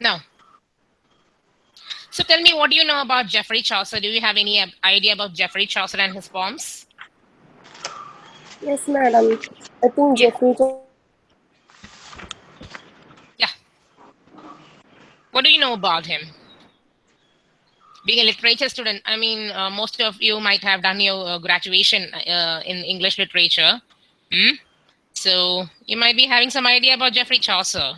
Now, so tell me, what do you know about Geoffrey Chaucer? Do you have any idea about Geoffrey Chaucer and his poems? Yes, madam. I think Geoffrey. Yeah. What do you know about him? Being a literature student, I mean, uh, most of you might have done your uh, graduation uh, in English literature. Hmm? So you might be having some idea about Geoffrey Chaucer.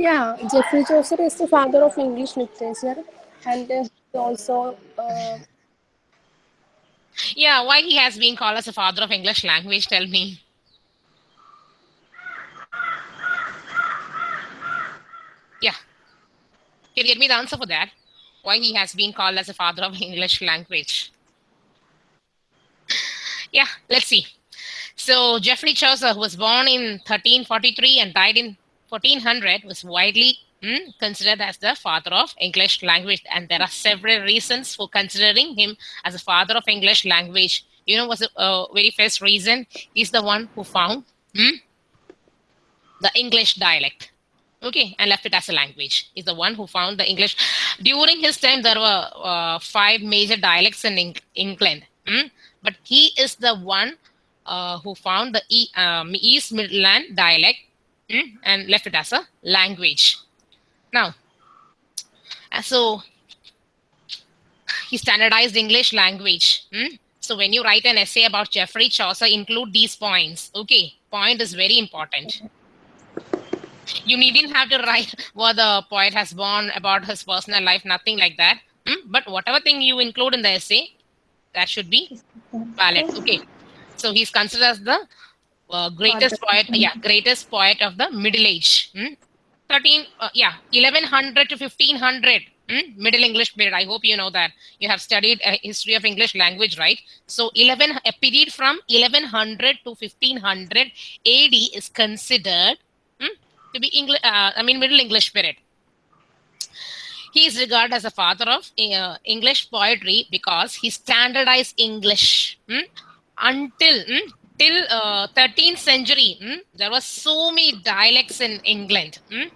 Yeah, Geoffrey Chaucer is the father of English literature, and also. Uh, yeah, why he has been called as the father of English language? Tell me. Yeah. Can you get me the answer for that? Why he has been called as the father of English language? Yeah, let's see. So Geoffrey Chaucer, was born in 1343 and died in 1400, was widely mm, considered as the father of English language. And there are several reasons for considering him as the father of English language. You know what's the uh, very first reason? He's the one who found mm, the English dialect. Okay, and left it as a language. He's the one who found the English. During his time, there were uh, five major dialects in Eng England. Mm? But he is the one uh, who found the e, um, East Midland dialect and left it as a language. Now, uh, so he standardized English language. Mm? So when you write an essay about Geoffrey Chaucer, include these points. Okay, point is very important. You needn't have to write what the poet has born about his personal life, nothing like that. Mm? But whatever thing you include in the essay, that should be valid. Okay. So he's considered as the uh, greatest poet, yeah, greatest poet of the Middle Age. Hmm? 13, uh, yeah, 1100 to 1500, hmm? Middle English period. I hope you know that. You have studied a history of English language, right? So 11, a period from 1100 to 1500 AD is considered hmm, to be English, uh, I mean, Middle English period. He is regarded as a father of uh, English poetry because he standardized English. Hmm? until mm, till uh, 13th century mm, there were so many dialects in england mm.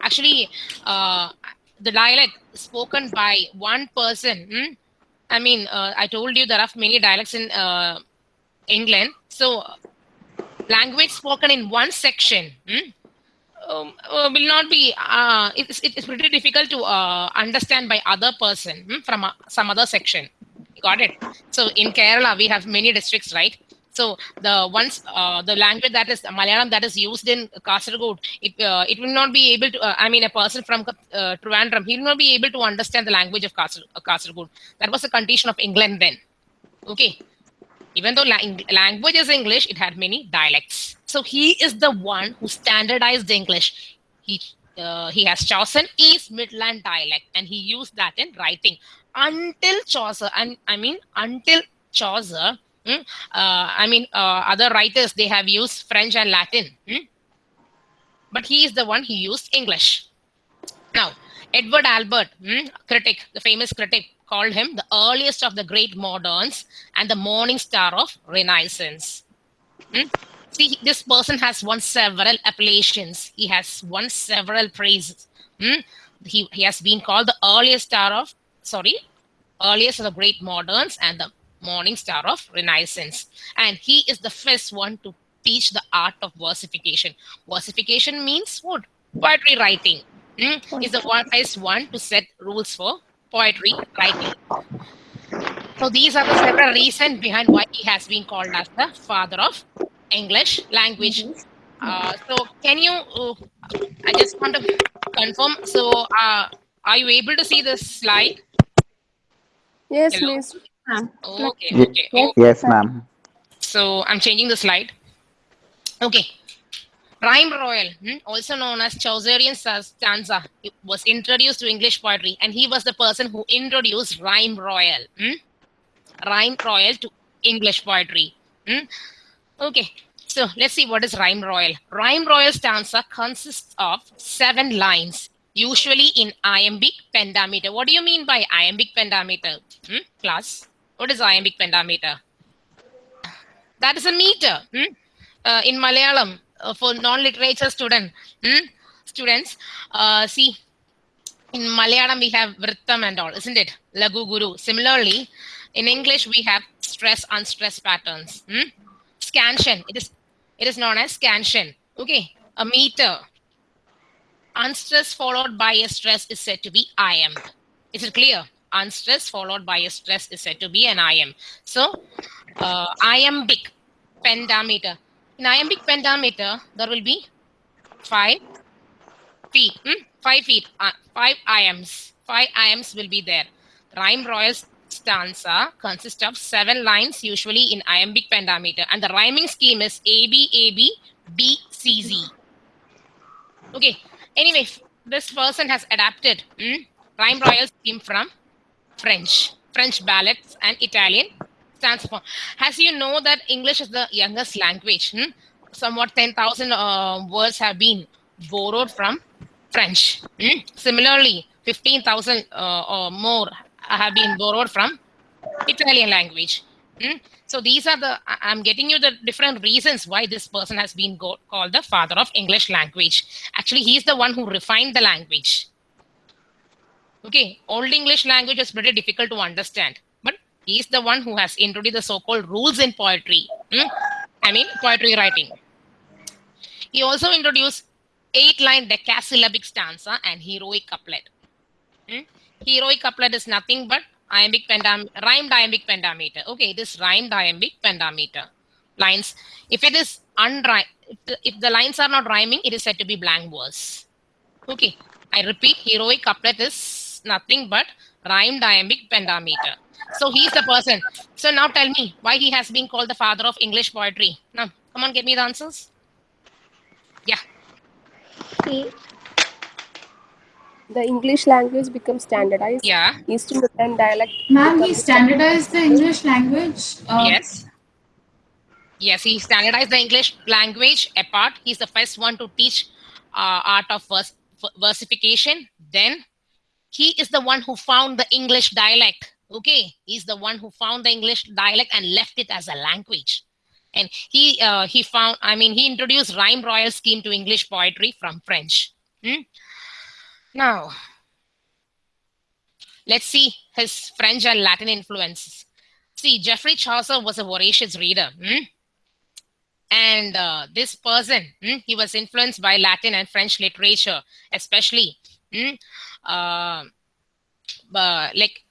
actually uh, the dialect spoken by one person mm, i mean uh, i told you there are many dialects in uh, england so language spoken in one section um, uh, will not be uh, it's, it's pretty difficult to understand by other person from some other section Got it. So in Kerala, we have many districts, right? So the once uh, the language that is Malayalam that is used in Kasaragod, it uh, it will not be able to. Uh, I mean, a person from uh, Trivandrum, he will not be able to understand the language of Kasar uh, Kasaragod. That was the condition of England then. Okay, even though language is English, it had many dialects. So he is the one who standardized English. He uh, he has chosen East Midland dialect and he used that in writing until Chaucer, and I mean until Chaucer, mm, uh, I mean uh, other writers they have used French and Latin, mm, but he is the one who used English. Now, Edward Albert, mm, critic, the famous critic, called him the earliest of the great moderns and the morning star of Renaissance. Hmm? See, this person has won several appellations. He has won several praises. Hmm? He, he has been called the earliest star of sorry, earliest of the great moderns and the morning star of Renaissance. And he is the first one to teach the art of versification. Versification means what? Poetry writing. Hmm? Is the one first one to set rules for poetry writing. So these are the several reasons behind why he has been called as the father of English language. Mm -hmm. uh, so can you, uh, I just want to confirm. So uh, are you able to see this slide? Yes, Hello? miss. Okay, okay. Yes, yes ma'am. So I'm changing the slide. Okay. Rhyme Royal, hmm, also known as Chaucerian stanza, was introduced to English poetry, and he was the person who introduced Rhyme Royal. Hmm? Rhyme Royal to English poetry. Hmm? Okay, so let's see what is Rhyme Royal. Rhyme Royal stanza consists of seven lines usually in iambic pentameter. What do you mean by iambic pentameter? Hmm? Class, what is iambic pentameter? That is a meter. Hmm? Uh, in Malayalam, uh, for non-literature student, hmm? students, uh, see, In Malayalam, we have Vrittam and all, isn't it? Lagu Guru. Similarly, in English, we have stress unstress patterns. Hmm? Scansion. It is it is known as scansion. Okay, a meter. Unstress followed by a stress is said to be iamb. Is it clear? Unstress followed by a stress is said to be an iamb. So, uh, iambic pentameter. In iambic pentameter, there will be five feet. Hmm? Five feet. Uh, five iambs. Five iambs will be there. Rhyme royal stanza consists of seven lines, usually in iambic pentameter, and the rhyming scheme is A B A B B C Z. Okay. Anyway, this person has adapted hmm, rhyme royal scheme from French, French ballads, and Italian stanza form. As you know that English is the youngest language. Hmm? Somewhat 10,000 uh, words have been borrowed from French. Hmm? Similarly, 15,000 uh, or more have been borrowed from Italian language. Hmm? So these are the, I'm getting you the different reasons why this person has been called the father of English language. Actually, he's the one who refined the language. Okay, Old English language is pretty difficult to understand, but he's the one who has introduced the so-called rules in poetry. Hmm? I mean, poetry writing. He also introduced eight-line decasyllabic stanza and heroic couplet. Hmm? Heroic couplet is nothing but iambic pentam rhymed iambic pentameter. Okay, it is rhymed iambic pentameter. Lines. If it is unrhymed, if if the lines are not rhyming, it is said to be blank verse. Okay, I repeat, heroic couplet is nothing but rhymed iambic pentameter. So he's the person. So now tell me why he has been called the father of English poetry. Now, come on, give me the answers. Yeah. He the English language becomes standardized. Yeah. East Midland dialect. Ma'am, he standardized the English language. Uh, yes. Yes, he standardized the English language apart. He's the first one to teach uh, art of vers versification. Then he is the one who found the English dialect. Okay, he's the one who found the English dialect and left it as a language. And he uh, he found, I mean, he introduced rhyme royal scheme to English poetry from French. Hmm? Now, let's see his French and Latin influences. See, Geoffrey Chaucer was a voracious reader. Hmm? And uh, this person, hmm, he was influenced by Latin and French literature, especially hmm, uh, uh, like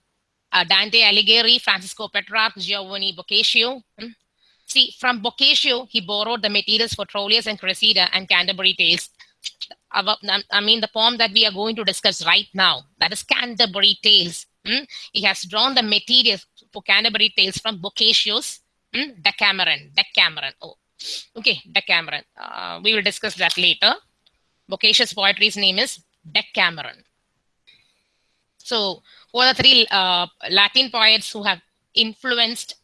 uh, Dante Alighieri, Francisco Petrarch, Giovanni Boccaccio. Hmm. See, from Boccaccio, he borrowed the materials for Troilus and Cressida and Canterbury Tales I mean, the poem that we are going to discuss right now, that is Canterbury Tales. Hmm? He has drawn the materials for Canterbury Tales from Boccaccio's hmm? Decameron. Decameron. Oh, okay, Decameron. Uh, we will discuss that later. Boccaccio's poetry's name is Decameron. So, who are the three uh, Latin poets who have influenced,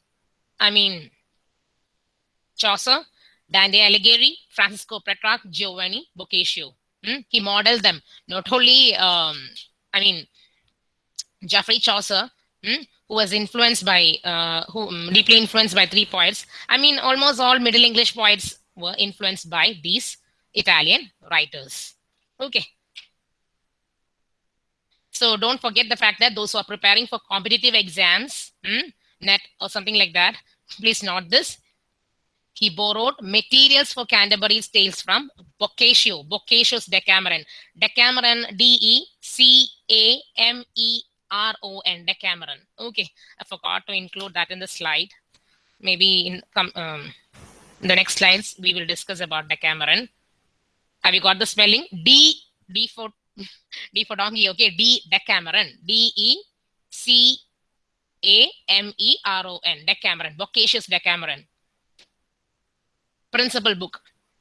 I mean, Chaucer, Dante Alighieri, Francisco Petrarch, Giovanni Boccaccio. Hmm? He modeled them. Not only, um, I mean, Geoffrey Chaucer, hmm, who was influenced by, uh, who um, deeply influenced by three poets. I mean, almost all Middle English poets were influenced by these Italian writers. Okay. So don't forget the fact that those who are preparing for competitive exams, hmm, NET or something like that, please note this. He borrowed materials for Canterbury's Tales from Boccaccio, Boccaccio's Decameron. Decameron, D-E-C-A-M-E-R-O-N, Decameron. Okay, I forgot to include that in the slide. Maybe in, um, the next slides, we will discuss about Decameron. Have you got the spelling? D, D for, D for donkey, okay, D, Decameron, D-E-C-A-M-E-R-O-N, Decameron, Boccaccio's Decameron principal book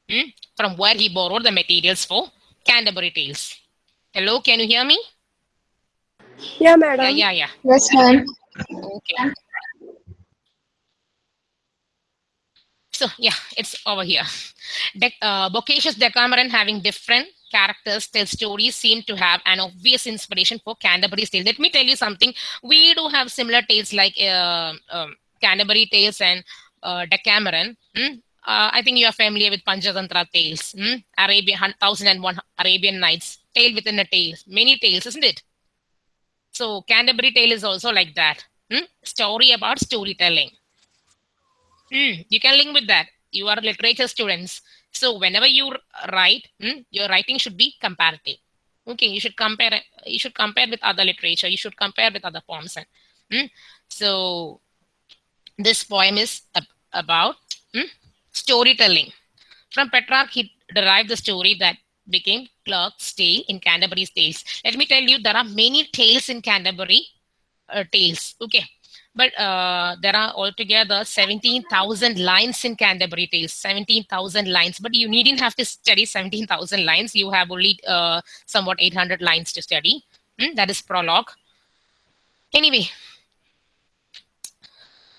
hmm, from where he borrowed the materials for Canterbury Tales. Hello, can you hear me? Yeah, madam. Yeah, yeah, yeah. Yes, ma'am. Okay. So, yeah, it's over here. De uh, Decameron having different characters tell stories seem to have an obvious inspiration for Canterbury's Tales. Let me tell you something. We do have similar tales like uh, um, Canterbury Tales and uh, Decameron. Hmm? uh, I think you are familiar with Panchatantra tales, hmm? Arabian Thousand and One Arabian Nights. tale within a tale, many tales, isn't it? So Canterbury Tale is also like that. Hmm? Story about storytelling. Hmm, You can link with that. You are literature students. So whenever you write, hmm, your writing should be comparative. Okay, you should compare. You should compare with other literature. You should compare with other poems. Hmm, So this poem is ab- about hmm, storytelling. From Petrarch, he derived the story that became Clerk's Tale in Canterbury's Tales. Let me tell you, there are many tales in Canterbury uh, Tales. Okay. But uh, there are altogether 17,000 lines in Canterbury Tales, 17,000 lines. But you needn't have to study 17,000 lines. You have only uh, somewhat 800 lines to study. Hmm, That is prologue. Anyway,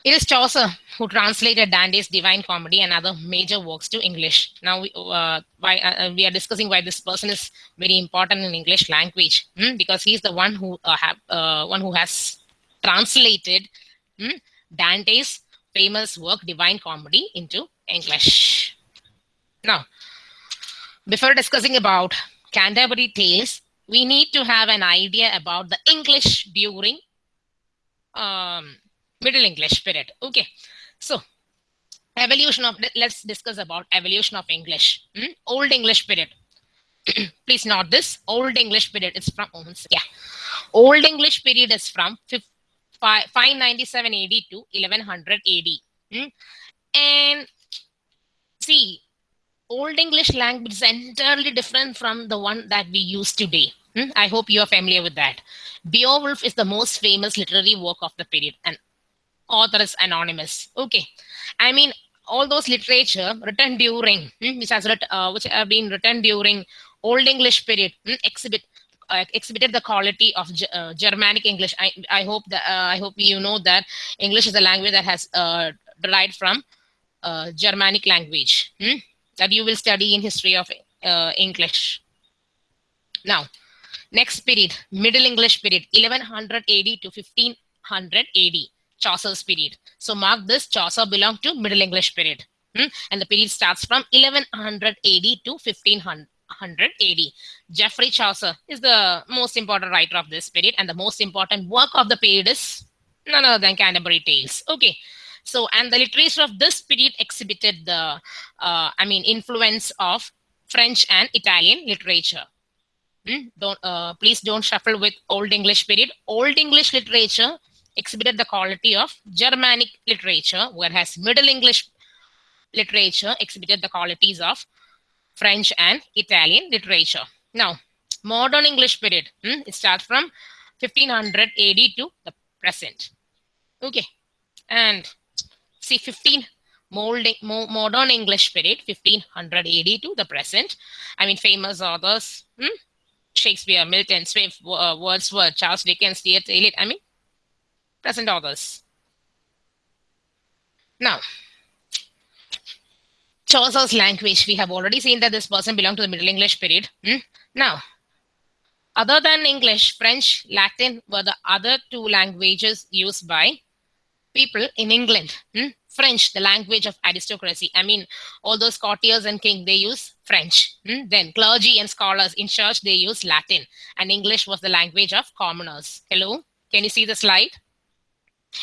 it is Chaucer who translated Dante's Divine Comedy and other major works to English. Now, we, uh, why, uh, we are discussing why this person is very important in English language hmm, because he's the one who uh, have uh, one who has translated hmm, Dante's famous work Divine Comedy into English. Now, before discussing about Canterbury Tales, we need to have an idea about the English during um, Middle English period. Okay, so evolution of let's discuss about evolution of English. Hmm? Old English period. Please note this. Old English period. is from yeah. Old English period is from fif- fi- 597 AD to 1100 AD. Hmm? And see, Old English language is entirely different from the one that we use today. Hmm? I hope you are familiar with that. Beowulf is the most famous literary work of the period, and author is anonymous. Okay, I mean all those literature written during hmm, which has writ- uh, which have been written during Old English period exhibit exhibited the quality of uh, Germanic English. I I hope that uh, I hope you know that English is a language that has uh, derived from uh, Germanic language hmm, that you will study in history of uh, English. Now, next period, Middle English period, 1100 AD to 1500 AD, Chaucer's period. So mark this, Chaucer belonged to Middle English period. hmm, And the period starts from 1100 AD to 1500 AD. Geoffrey Chaucer is the most important writer of this period, and the most important work of the period is none other than Canterbury Tales. Okay. So, and the literature of this period exhibited the, uh, I mean, influence of French and Italian literature. Hmm? Don't uh, please don't shuffle with Old English period. Old English literature exhibited the quality of Germanic literature, whereas Middle English literature exhibited the qualities of French and Italian literature. Now, modern English period, hmm, it starts from 1500 AD to the present. Okay, and see 15 molding, mo- modern English period, 1500 AD to the present. I mean, famous authors, hmm, Shakespeare, Milton, Swift, uh, Wordsworth, Charles Dickens, T.S. Eliot. I mean, present authors. Now, Chaucer's language. We have already seen that this person belonged to the Middle English period. Hmm? Now, other than English, French, Latin were the other two languages used by people in England. Hmm? French, the language of aristocracy. I mean, all those courtiers and king, they use French. Hmm? Then clergy and scholars in church, they use Latin. And English was the language of commoners. Hello? Can you see the slide?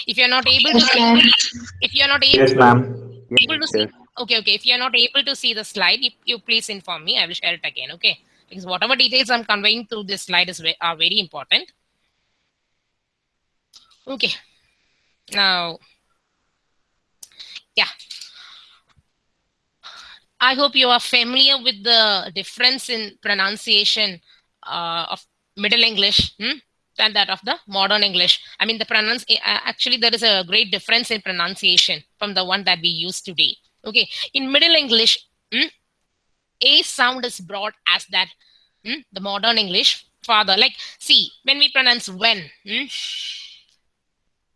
If you're not able to Yes, see, if you're not able Yes, to ma'am. able to see okay okay if you're not able to see the slide you, you please inform me i will share it again okay because whatever details i'm conveying through this slide is are very important. Okay. Now yeah. I hope you are familiar with the difference in pronunciation uh, of middle english hmm, than that of the modern english. I mean the pronounce actually there is a great difference in pronunciation from the one that we use today. Okay. In middle english hmm, a sound is brought as that hmm, the modern english father. Like see when we pronounce when hmm,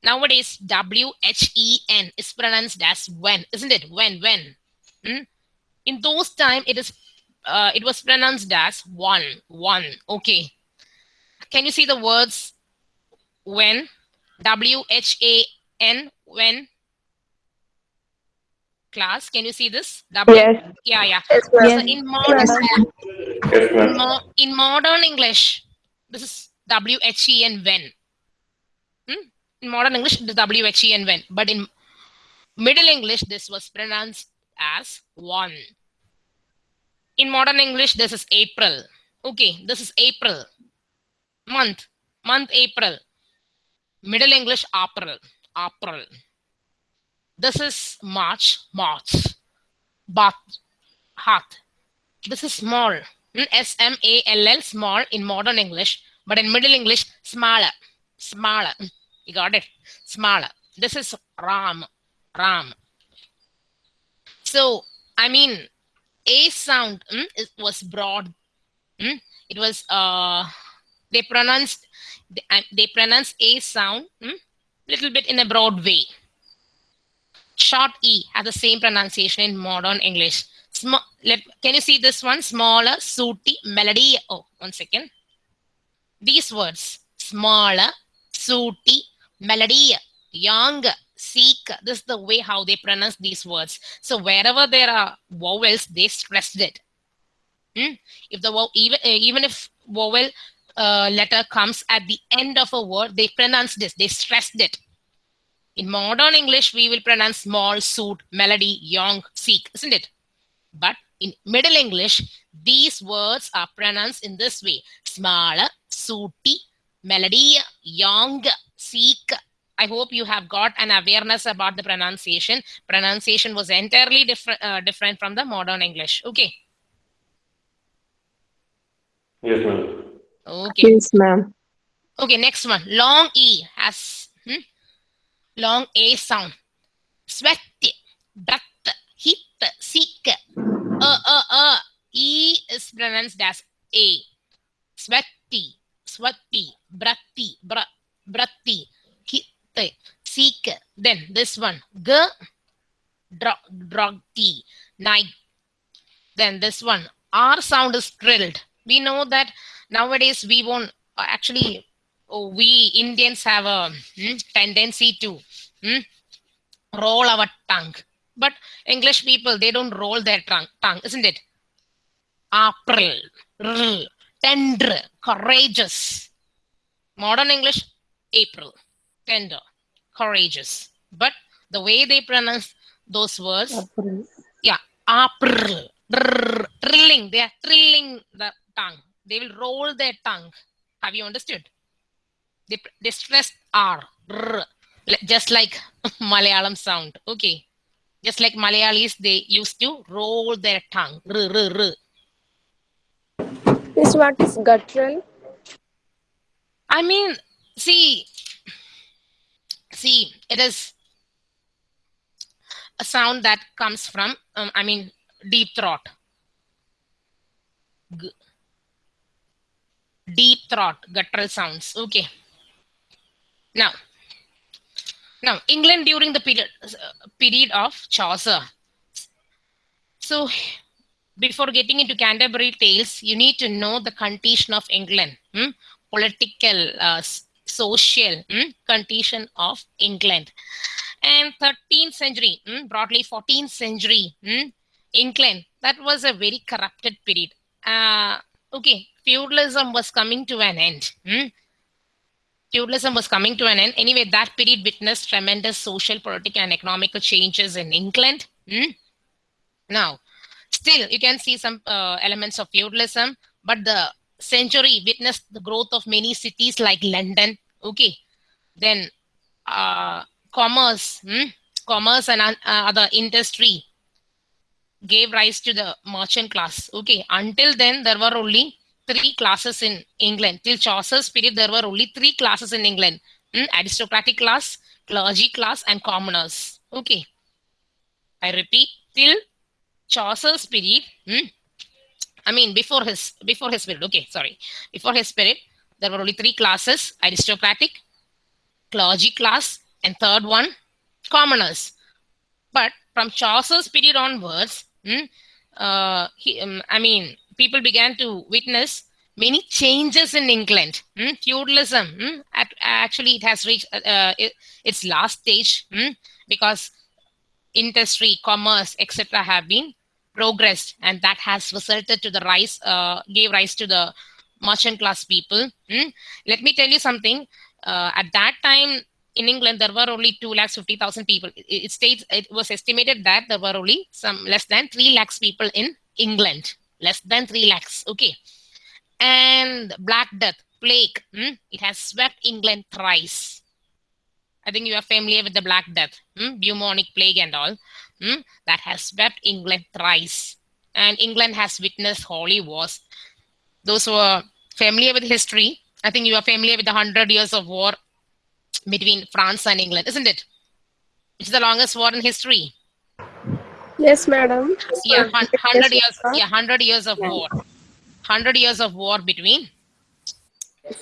nowadays w h e n is pronounced as when isn't it? When when hmm? in those time it is uh, it was pronounced as one one okay. Can you see the words when? W h a n when class. Can you see this? W. Yes. Yeah, yeah. Yes, So in modern Yes, in, mo- in modern English, this is W H E N when. Hmm? In modern English, it is W H E N when. But in Middle English, this was pronounced as one. In modern English, this is April. Okay, this is April. Month. Month April. Middle English, April. April. This is March. March. Bath. Heart. This is small. Mm, S M A L L, small in modern English, but in Middle English, smaller. Smaller. Mm, You got it? Smaller. This is Ram. Ram. So, I mean, A sound mm, it was broad. Mm, It was, uh, they pronounced, they, uh, they pronounced A sound mm, little bit in a broad way. Short E has the same pronunciation in modern English. Sm- let, can you see this one? Smaller, sooty, melody. Oh, one second. These words, smaller, sooty, melody, young, seek. This is the way how they pronounce these words. So wherever there are vowels, they stressed it. Hmm? If the vowel, even uh, even if vowel uh, letter comes at the end of a word, they pronounce this. They stressed it. In modern English, we will pronounce small, suit, melody, young, seek, isn't it? But in Middle English, these words are pronounced in this way Small, sooty, melody, young, seek. I hope you have got an awareness about the pronunciation. Pronunciation was entirely different, uh, different from the modern English. Okay. Yes, ma'am. Okay. Yes, ma'am. Okay, next one. Long E has hmm, long A sound. Sweat, breath, hit, seek. Uh, uh, uh. E is pronounced as A. Sweaty, sweaty, breathy, br- breathy, hit, seek. Then this one. G, dro- drogty, night. Then this one. R sound is trilled. We know that nowadays we won't uh, actually oh, we Indians have a hmm, tendency to hmm, roll our tongue. But English people, they don't roll their tongue, tongue isn't it? April, r, tender, courageous. Modern English, April, tender, courageous. But the way they pronounce those words, April. yeah, April, r, trilling, they are trilling the tongue. They will roll their tongue. Have you understood? They, they stress R, r, just like Malayalam sound. Okay. Just like Malayalis, they used to roll their tongue. R, r, r. Miss, what is guttural? I mean, see, see, it is a sound that comes from, um, I mean, deep throat. G- deep throat, guttural sounds. Okay. Now, now England during the period period of Chaucer. So, before getting into Canterbury Tales, you need to know the condition of England, hmm? political, uh, social hmm? condition of England. And 13th century, hmm, broadly 14th century, hmm, England, that was a very corrupted period. Uh, okay, feudalism was coming to an end. Feudalism was coming to an end. Anyway, that period witnessed tremendous social, political, and economical changes in England. hmm. Now, still, you can see some uh, elements of feudalism, but the century witnessed the growth of many cities like London. Okay, then uh, commerce, hmm, commerce and uh, other industry gave rise to the merchant class. Okay, until then there were only three classes in England. Till Chaucer's period, there were only three classes in England: hmm, aristocratic class, clergy class, and commoners. Okay, I repeat, till Chaucer's period. hmm, I mean, before his before his period. Okay, sorry, before his period, there were only three classes: aristocratic, clergy class, and third one, commoners. But from Chaucer's period onwards, hmm, uh, he, um, I mean, people began to witness many changes in England. hmm, Feudalism, hmm, at, actually, it has reached uh, uh, it, its last stage hmm, because industry, commerce, etc., have been progressed, and that has resulted to the rise, uh, gave rise to the merchant class people. Let me tell you something. Uh, at that time in England, there were only two lakhs fifty thousand people. It, it states it was estimated that there were only some less than three lakhs people in England. Less than three lakhs. Okay, and Black Death, plague. Hmm? It has swept England thrice. I think you are familiar with the Black Death, hmm? bubonic plague and all. Hmm? That has swept England thrice. And England has witnessed holy wars. Those who are familiar with history, I think you are familiar with the Hundred Years of War between France and England, isn't it? It's the longest war in history. Yes, madam. Yeah, hun- hundred Yes, years. Yeah, hundred years of war. Hundred years of war between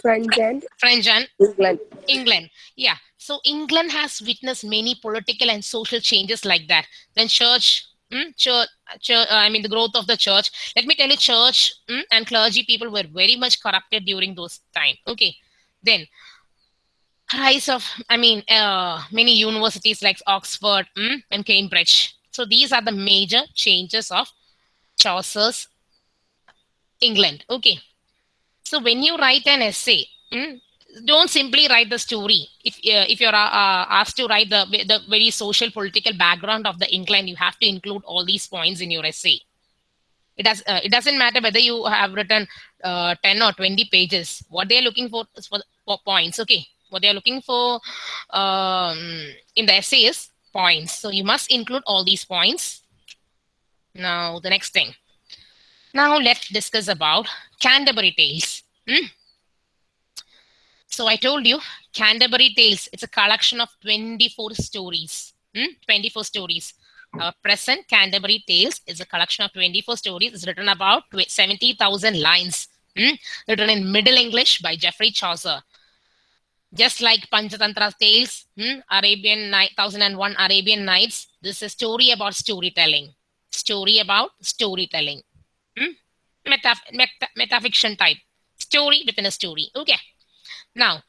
French and French and England. England. Yeah. So England has witnessed many political and social changes like that. Then church, mm, church, church uh, I mean the growth of the church. Let me tell you, church mm, and clergy people were very much corrupted during those time. Okay. Then rise of, I mean, uh, many universities like Oxford mm, and Cambridge. So these are the major changes of Chaucer's England. Okay. So when you write an essay, mm, don't simply write the story. If uh, if you're uh, asked to write the the very social political background of the England, you have to include all these points in your essay. It does. Uh, it doesn't matter whether you have written uh, ten or twenty pages. What they are looking for is for, for points. Okay. What they are looking for um, in the essay is points. So you must include all these points. Now the next thing. Now let's discuss about Canterbury Tales. Hmm? So I told you, Canterbury Tales, it's a collection of 24 stories. Hmm? 24 stories. Our present Canterbury Tales is a collection of 24 stories. It's written about tw- 70,000 lines. Hmm? Written in Middle English by Geoffrey Chaucer. Just like Panchatantra Tales, hmm? Arabian Night, 1001 Arabian Nights, this is a story about storytelling. Story about storytelling. Hmm? Meta, meta, metafiction type. Story within a story. Okay. Now,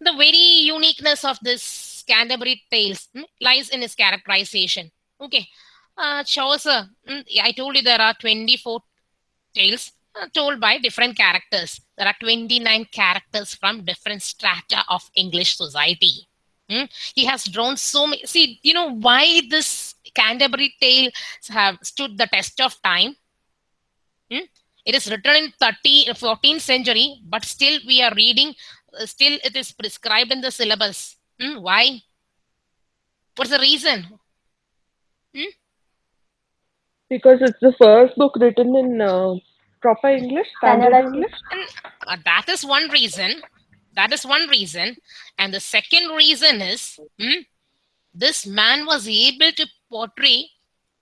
the very uniqueness of this Canterbury Tales hmm, lies in its characterization. Okay. Uh, Chaucer, hmm, I told you there are 24 tales told by different characters. There are 29 characters from different strata of English society. Hmm? He has drawn so many. See, you know why this Canterbury Tales have stood the test of time? Hmm? It is written in 30, 14th century, but still we are reading, uh, still it is prescribed in the syllabus. Hmm? Why? What's the reason? Because it's the first book written in uh, proper English, standard Kannada. English. Uh, that is one reason. That is one reason. And the second reason is hmm, this man was able to portray,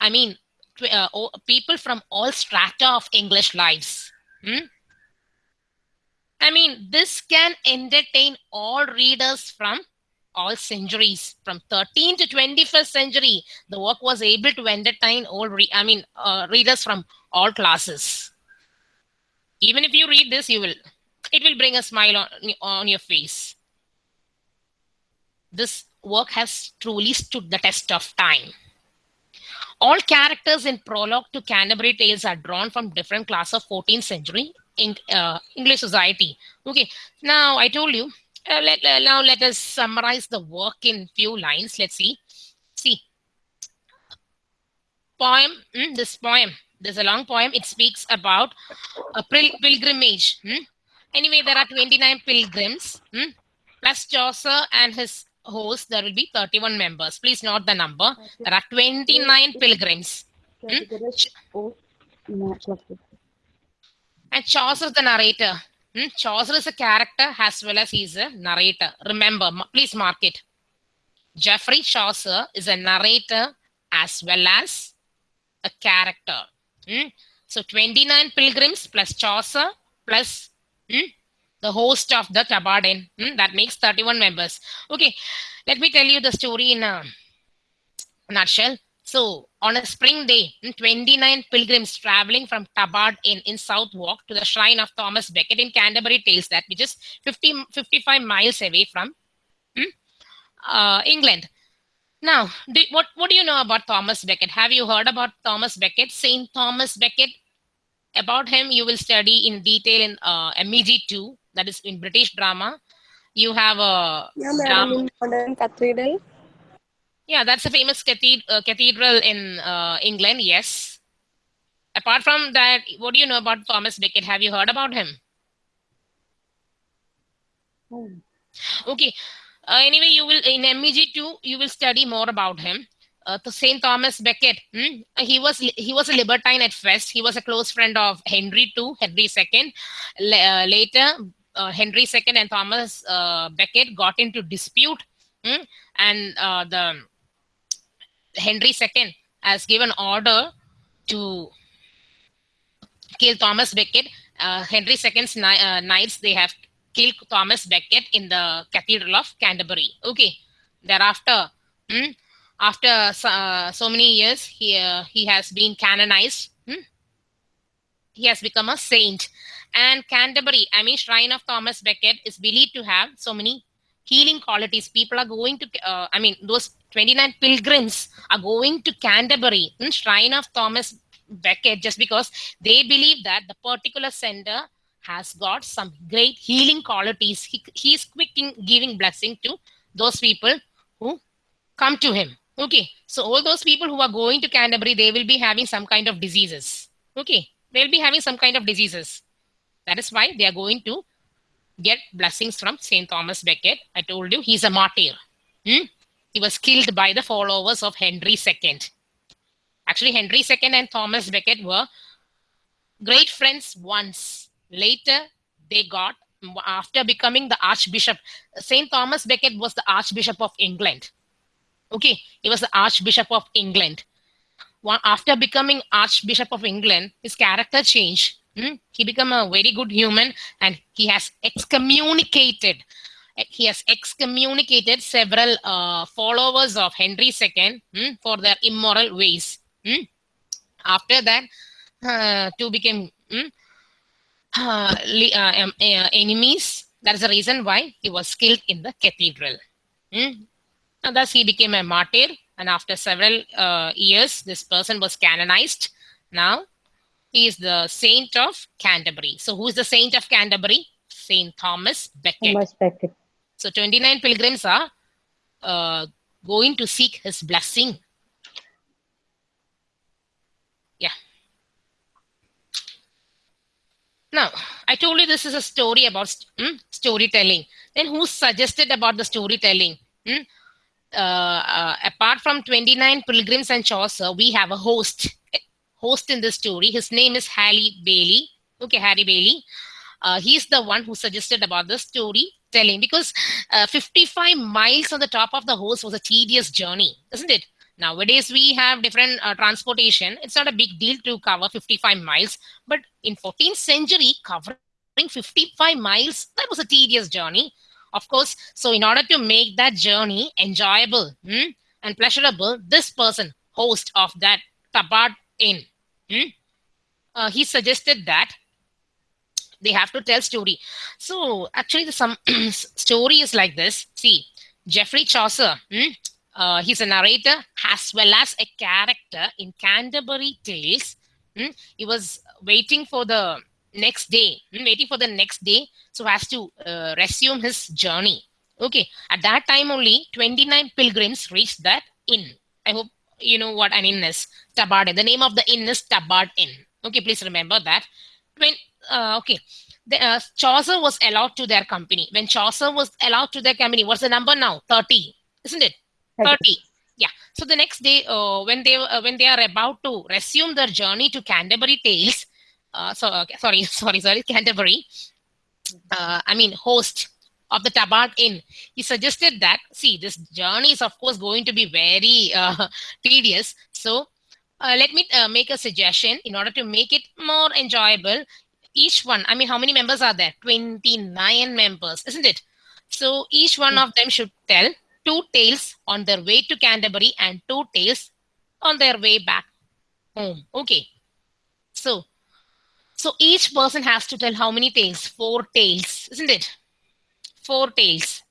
I mean, tw- uh, o- people from all strata of English lives. Hmm? I mean, this can entertain all readers from all centuries, from 13th to 21st century. The work was able to entertain all, re- I mean, uh, readers from all classes. Even if you read this, you will, it will bring a smile on, on your face. This work has truly stood the test of time. All characters in prologue to Canterbury Tales are drawn from different class of 14th century in, uh, English society. Okay, now I told you. Uh, let, uh, now let us summarize the work in few lines. Let's see. See, poem. hmm, this poem. There's a long poem. It speaks about a pil- pilgrimage. hmm. Anyway, there are 29 pilgrims. hmm, Plus Chaucer and his host, there will be 31 members. Please note the number. There are 29 pilgrims. And Chaucer is the narrator. Hmm? Chaucer is a character as well as he's a narrator. Remember, please mark it. Geoffrey Chaucer is a narrator as well as a character. Hmm? So 29 pilgrims plus Chaucer plus hmm, the host of the Tabard Inn. Hmm? That makes 31 members. Okay, let me tell you the story in a nutshell. So, on a spring day, hmm, 29 pilgrims traveling from Tabard in, in Southwark to the shrine of Thomas Becket in Canterbury Tales, that which is 50, 55 miles away from hmm, uh, England. Now, do, what what do you know about Thomas Becket? Have you heard about Thomas Becket? Saint Thomas Becket. About him, you will study in detail in uh, MEG two. That is in British drama. You have a Yeah, drama. modern cathedral. Yeah, that's a famous cathed- uh, cathedral in uh, England. Yes. Apart from that, what do you know about Thomas Becket? Have you heard about him? Okay. Uh, anyway, you will in MEG two you will study more about him. Uh, Saint Thomas Becket, hmm, he was he was a libertine at first. He was a close friend of Henry II, Henry II. Uh, later, uh, Henry II and Thomas uh, Becket got into dispute, hmm, and uh, the Henry II has given order to kill Thomas Becket. Uh, Henry II's ni- uh, knights they have killed Thomas Becket in the Cathedral of Canterbury. Okay. Thereafter, hmm, after so, uh, so many years, he uh, he has been canonized. hmm. He has become a saint. And Canterbury, I mean, Shrine of Thomas Becket is believed to have so many healing qualities. People are going to, uh, I mean, those 29 pilgrims are going to Canterbury, hmm, Shrine of Thomas Becket, just because they believe that the particular sender has got some great healing qualities. He, is quick in giving blessing to those people who come to him. Okay. So all those people who are going to Canterbury, they will be having some kind of diseases. Okay. They'll be having some kind of diseases. That is why they are going to get blessings from St. Thomas Becket. I told you he's a martyr. Hmm? He was killed by the followers of Henry II. Actually, Henry II and Thomas Becket were great friends once. Later, they got, after becoming the Archbishop, St. Thomas Becket was the Archbishop of England. Okay, he was the Archbishop of England. After becoming Archbishop of England, his character changed. Hmm? He became a very good human and he has excommunicated. He has excommunicated several uh, followers of Henry II hmm, for their immoral ways. Hmm? After that, uh, two became hmm, uh, uh, um, uh, enemies. That is the reason why he was killed in the cathedral. Hmm? And thus he became a martyr. And after several uh, years, this person was canonized. Now he is the saint of Canterbury. So who is the saint of Canterbury? Saint Thomas Becket. Thomas Becket. So 29 pilgrims are uh, going to seek his blessing. Yeah. Now, I told you this is a story about hmm, storytelling. Then who suggested about the storytelling? Hmm? Uh, uh, apart from 29 pilgrims and Chaucer, we have a host. Host in this story. His name is Harry Bailey. Okay, Harry Bailey. Uh, he's the one who suggested about the storytelling because uh, 55 miles on the top of the horse was a tedious journey, isn't it? Nowadays, we have different uh, transportation. It's not a big deal to cover 55 miles. But in 14th century, covering 55 miles, that was a tedious journey. Of course, so in order to make that journey enjoyable hmm, and pleasurable, this person, host of that Tabard Inn, hmm, uh, he suggested that they have to tell story. So actually, the some story is like this. See, Geoffrey Chaucer, hmm, uh, he's a narrator as well as a character in Canterbury Tales. Hmm, he was waiting for the next day, hmm, waiting for the next day, so has to uh, resume his journey. Okay, at that time only 29 pilgrims reached that inn. I hope you know what an inn is. Tabard Inn. The name of the inn is Tabard Inn. Okay, please remember that. When uh, okay, the, uh, Chaucer was allowed to their company. When Chaucer was allowed to their company, what's the number now? 30, isn't it? 30. Yeah. So the next day, uh, when they uh, when they are about to resume their journey to Canterbury Tales, uh, so okay, sorry, sorry, sorry, Canterbury. Uh, I mean, host of the Tabard Inn, he suggested that see this journey is of course going to be very uh, tedious. So uh, let me uh, make a suggestion in order to make it more enjoyable. Each one, I mean, how many members are there? 29 members, isn't it? So each one of them should tell two tales on their way to Canterbury and two tales on their way back home. Okay. So, so each person has to tell how many tales? Four tales, isn't it? Four tales.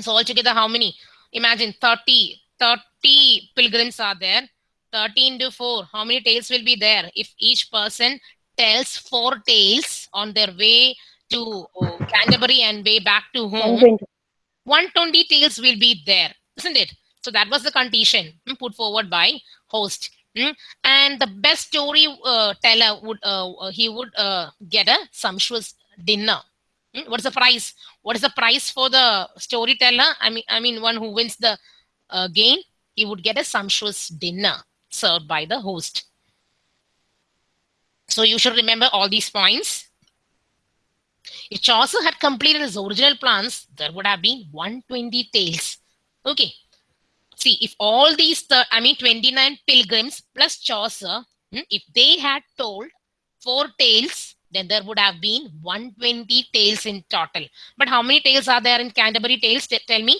So altogether, how many? Imagine 30, 30 pilgrims are there. 13 to 4. How many tales will be there? If each person tells four tales on their way to oh, Canterbury and way back to home, 120. 120 tales will be there, isn't it? So that was the condition mm, put forward by host. mm. And the best story uh, teller would uh, uh, he would uh, get a sumptuous dinner. Mm, What is the price? What is the price for the storyteller? I mean, I mean, one who wins the uh, game, he would get a sumptuous dinner served by the host. So you should remember all these points. If Chaucer had completed his original plans, there would have been 120 tales. Okay. See, if all these, I mean, 29 pilgrims plus Chaucer, hmm, if they had told four tales, then there would have been 120 tales in total. But how many tales are there in Canterbury Tales? Tell me.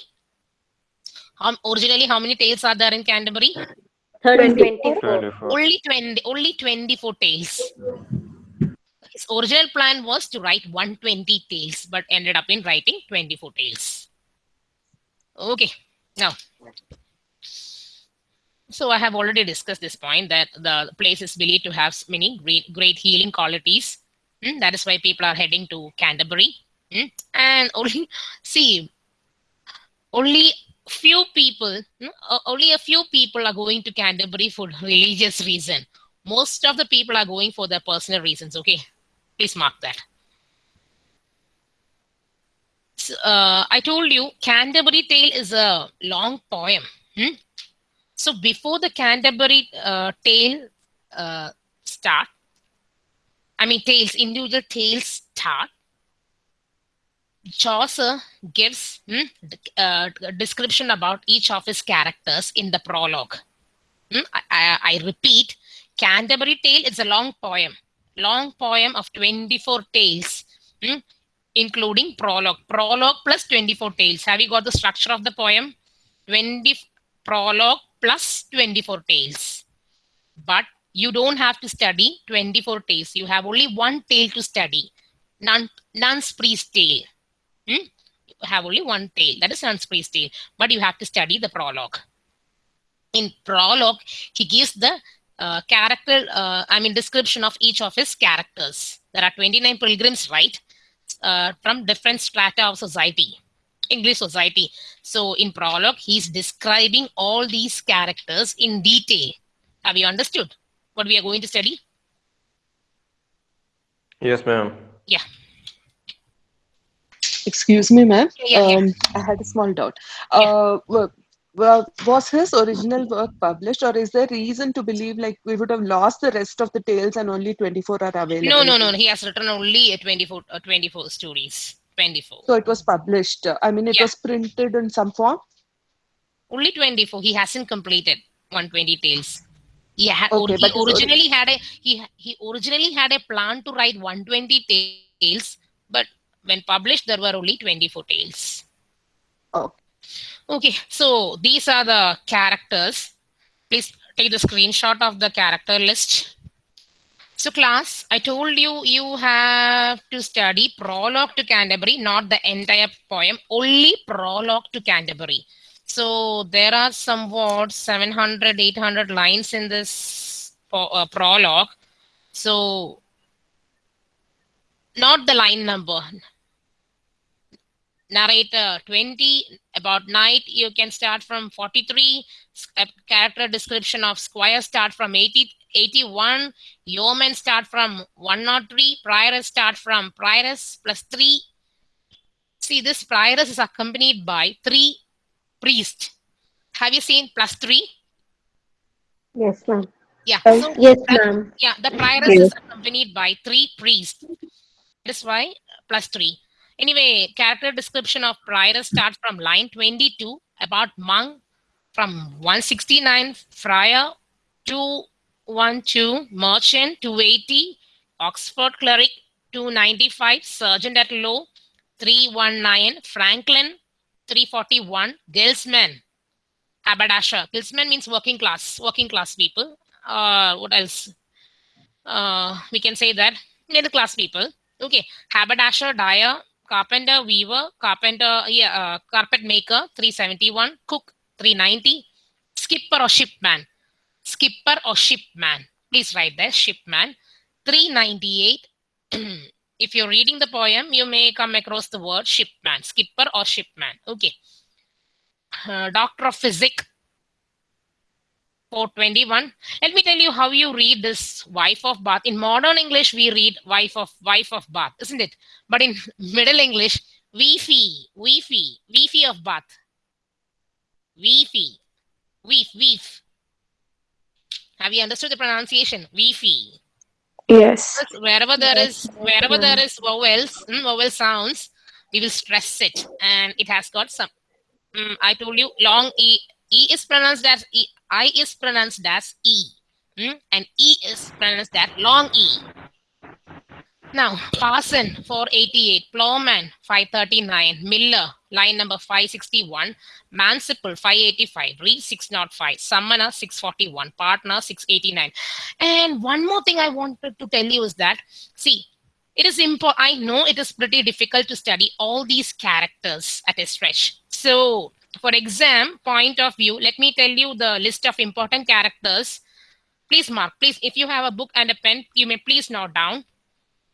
How, originally, how many tales are there in Canterbury? 24. 24. only 20 only 24 tales his original plan was to write 120 tales but ended up in writing 24 tales. Okay now. So i have already discussed this point that the place is believed to have many great great healing qualities. Mm, that is why people are heading to canterbury. Mm, and only see only few people mm, only a few people are going to canterbury for religious reason. Most of the people are going for their personal reasons okay please mark that So, uh, i told you canterbury tale is a long poem hmm? so before the canterbury uh, tale uh, start i mean tales individual tales start Chaucer gives hmm, uh, a description about each of his characters in the prologue. Hmm, I, I, I repeat, Canterbury Tale is a long poem, long poem of 24 tales, hmm, including prologue. Prologue plus 24 tales. Have you got the structure of the poem? 20 prologue plus 24 tales. But you don't have to study 24 tales. You have only one tale to study. Nun, nun's priest tale. Hmm? You have only one tale. That is nun's priest tale. But you have to study the prologue. In prologue, he gives the uh, character, uh, I mean, description of each of his characters. There are 29 pilgrims, right? Uh, from different strata of society, English society. So in prologue, he's describing all these characters in detail. Have you understood what we are going to study? Yes, ma'am. Yeah. Excuse me, ma'am. Yeah, yeah. Um, I had a small doubt. Uh, wa- wa- was his original work published, or is there reason to believe like we would have lost the rest of the tales and only 24 are available? No, no, no. He has written only uh, 24, uh, 24 stories. 24. So it was published. I mean, it Yeah. was printed in some form. only 24 he hasn't completed 120 tales he, ha- Okay, he originally had a he he originally had a plan to write 120 tales but when published there were only 24 tales Oh. Okay so these are the characters. Please take the screenshot of the character list. So class i told you you have to study prologue to canterbury not the entire poem only prologue to canterbury. So there are somewhat 700 800 lines in this uh, prologue. So not the line number narrator 20 about knight you can start from 43 S- uh, character description of squire start from 80 81 yeoman start from 103 prioress start from prioress plus 3 see this prioress is accompanied by 3 priest have you seen plus 3 Yes, ma'am. yeah Um, so yes, ma'am. yeah, the prioress is accompanied by three priests. That's why plus three. Anyway, character description of prioress starts from line 22 about monk from 169 friar 212 merchant 280 Oxford cleric 295 sergeant at law 319 Franklin 341 Guildsman. Haberdasher. Guildsman means working class working class people. Uh what else? Uh we can say that middle class people. Okay. Haberdasher dyer carpenter, weaver, carpenter, yeah, uh, carpet maker, 371, cook, 390, skipper or shipman, skipper or shipman. Please write there, shipman, 398. if you're reading the poem, you may come across the word shipman, skipper or shipman. Okay. Uh, doctor of physics, 421. Let me tell you how you read this wife of Bath. In modern English, we read wife of wife of Bath, isn't it? But in Middle English, weefy, weefy, weefy of Bath. Weefy, weef, weef. Have you understood the pronunciation? Weefy. Yes. Wherever there is, wherever there is vowels, mm, vowel sounds, we will stress it, and it has got some. Mm, I told you, long e. E is pronounced as e. I is pronounced as E. mm, And E is pronounced as long E. Now, Parson 488, Plowman 539, Miller line number 561, Manciple 585, Reeve 605, Summoner 641, Pardoner 689. And one more thing I wanted to tell you is that, see, it is important. I know it is pretty difficult to study all these characters at a stretch. So for exam point of view, let me tell you the list of important characters. Please mark, please, if you have a book and a pen, you may please note down.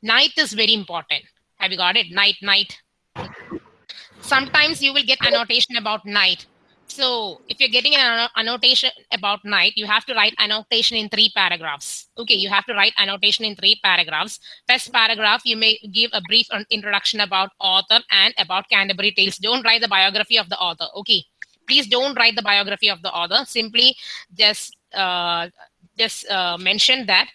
Knight is very important. Have you got it? Knight, knight. Sometimes you will get annotation about knight. So if you're getting an annotation about knight, you have to write annotation in three paragraphs. Okay, you have to write annotation in three paragraphs. First paragraph, you may give a brief introduction about author and about Canterbury Tales. Don't write the biography of the author. Okay, please don't write the biography of the author. Simply just uh, just uh, mention that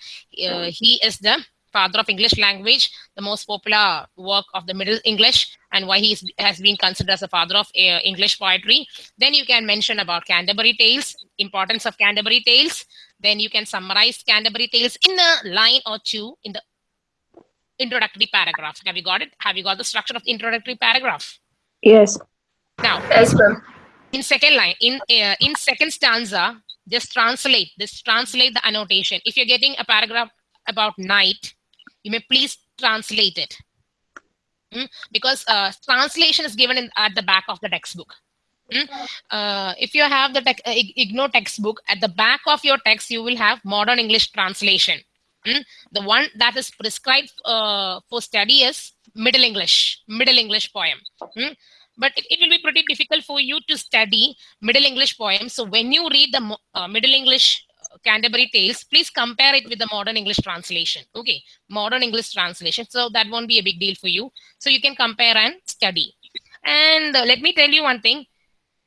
uh, he is the father of English language, the most popular work of the Middle English, and why he has been considered as a father of uh, English poetry. Then you can mention about Canterbury Tales, importance of Canterbury Tales. Then you can summarize Canterbury Tales in a line or two in the introductory paragraph. Have you got it? Have you got the structure of the introductory paragraph? Yes. Now, Yes, ma'am. in second line, in uh, in second stanza, just translate this. Translate the annotation. If you're getting a paragraph about knight, you may please translate it. Mm, Because uh, translation is given in, at the back of the textbook. Mm, Uh, if you have the uh, IGNOU textbook, at the back of your text, you will have modern English translation. Mm, The one that is prescribed uh, for study is Middle English, Middle English poem. Mm, But it, it will be pretty difficult for you to study Middle English poems. So when you read the uh, Middle English Canterbury Tales, please compare it with the modern English translation. Okay, modern English translation. So that won't be a big deal for you. So you can compare and study. And uh, let me tell you one thing.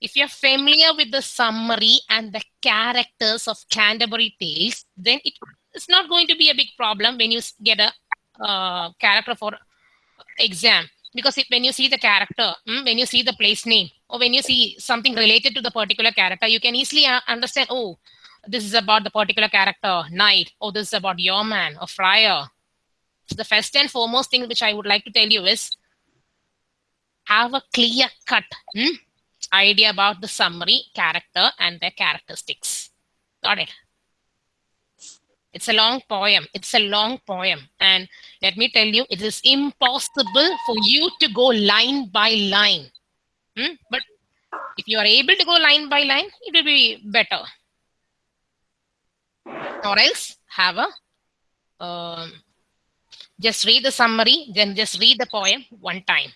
If you're familiar with the summary and the characters of Canterbury Tales, then it, it's not going to be a big problem when you get a uh, character for exam. Because if, when you see the character, mm, when you see the place name, or when you see something related to the particular character, you can easily uh, understand, oh, this is about the particular character, knight, or this is about yeoman or friar. So the first and foremost thing which I would like to tell you is have a clear cut hmm, idea about the summary, character, and their characteristics. Got it? It's a long poem. It's a long poem. And let me tell you, it is impossible for you to go line by line. Hmm? But if you are able to go line by line, it will be better. Or else have a um, just read the summary, then just read the poem one time.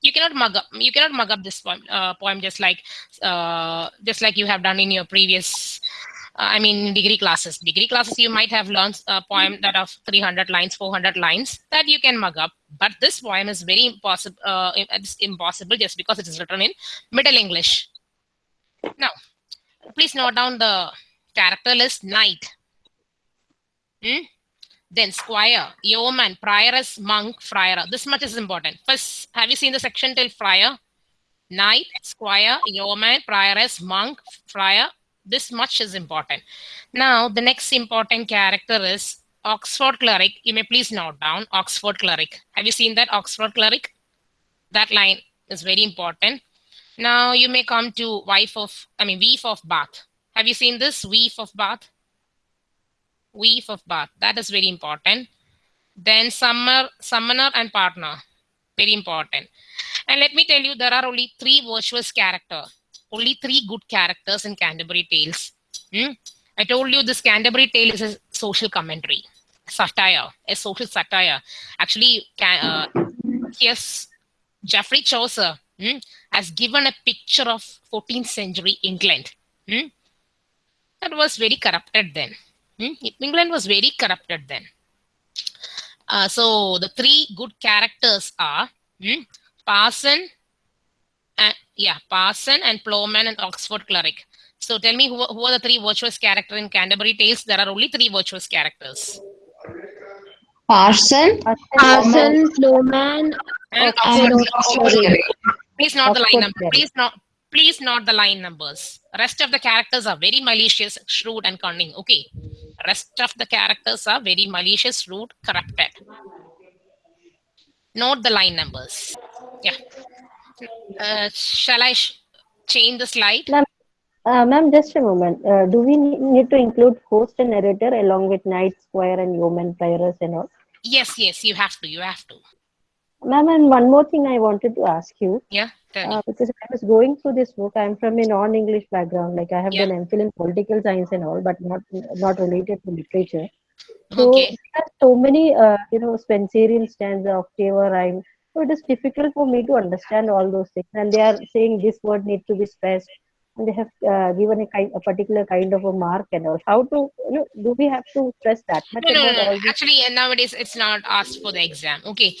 You cannot mug up. You cannot mug up this poem, uh, poem just like uh, just like you have done in your previous. Uh, I mean, degree classes. Degree classes, you might have learned a poem that of 300 lines, 400 lines that you can mug up. But this poem is very impossible. Uh, it's impossible just because it is written in Middle English. Now, please note down the character list. Knight. Hmm? Then squire, yeoman, prioress, monk, friar. This much is important. First, have you seen the section till friar? Knight, squire, yeoman, prioress, monk, friar. This much is important. Now, the next important character is Oxford cleric. You may please note down Oxford cleric. Have you seen that Oxford cleric? That line is very important. Now you may come to wife of, I mean, weave of Bath. Have you seen this weave of Bath? Weave of Bath. That is very important. Then summer, summoner and pardoner. Very important. And let me tell you, there are only three virtuous character, only three good characters in Canterbury Tales. Hmm? I told you this Canterbury Tale is a social commentary, satire, a social satire. Actually, uh, yes, Geoffrey Chaucer hmm, has given a picture of 14th century England. Hmm? That was very corrupted then. Hmm? England was very corrupted then. Uh, so the three good characters are hmm, Parson, and, yeah, Parson and Plowman and Oxford cleric. So tell me who, who are the three virtuous characters in Canterbury Tales? There are only three virtuous characters. Parson, Parson, Plowman, And and Oxford, Oxford cleric. please not the line Oxford number. cleric. Please not please not the line numbers. Rest of the characters are very malicious, shrewd, and cunning. Okay. Rest of the characters are very malicious, shrewd, corrupted. Note the line numbers. Yeah. Uh, shall I sh- change the slide? Uh, ma'am, just a moment. Uh, do we need to include host and narrator along with knight, squire, and yeoman, prioress, and all? Yes, yes, you have to. You have to. Ma'am, and one more thing I wanted to ask you, Yeah. Uh, because I was going through this book. I'm from a non-English background. Like I have Yeah. done MPhil in political science and all, but not not related to literature. So okay. there are so many, uh, you know, Spenserian stanza, octave, or rhyme. So it is difficult for me to understand all those things. And they are saying this word needs to be stressed, and they have uh, given a kind, a particular kind of a mark and all. How to, you know, do we have to stress that much No, no, no. all Actually, nowadays it's not asked for the exam. Okay.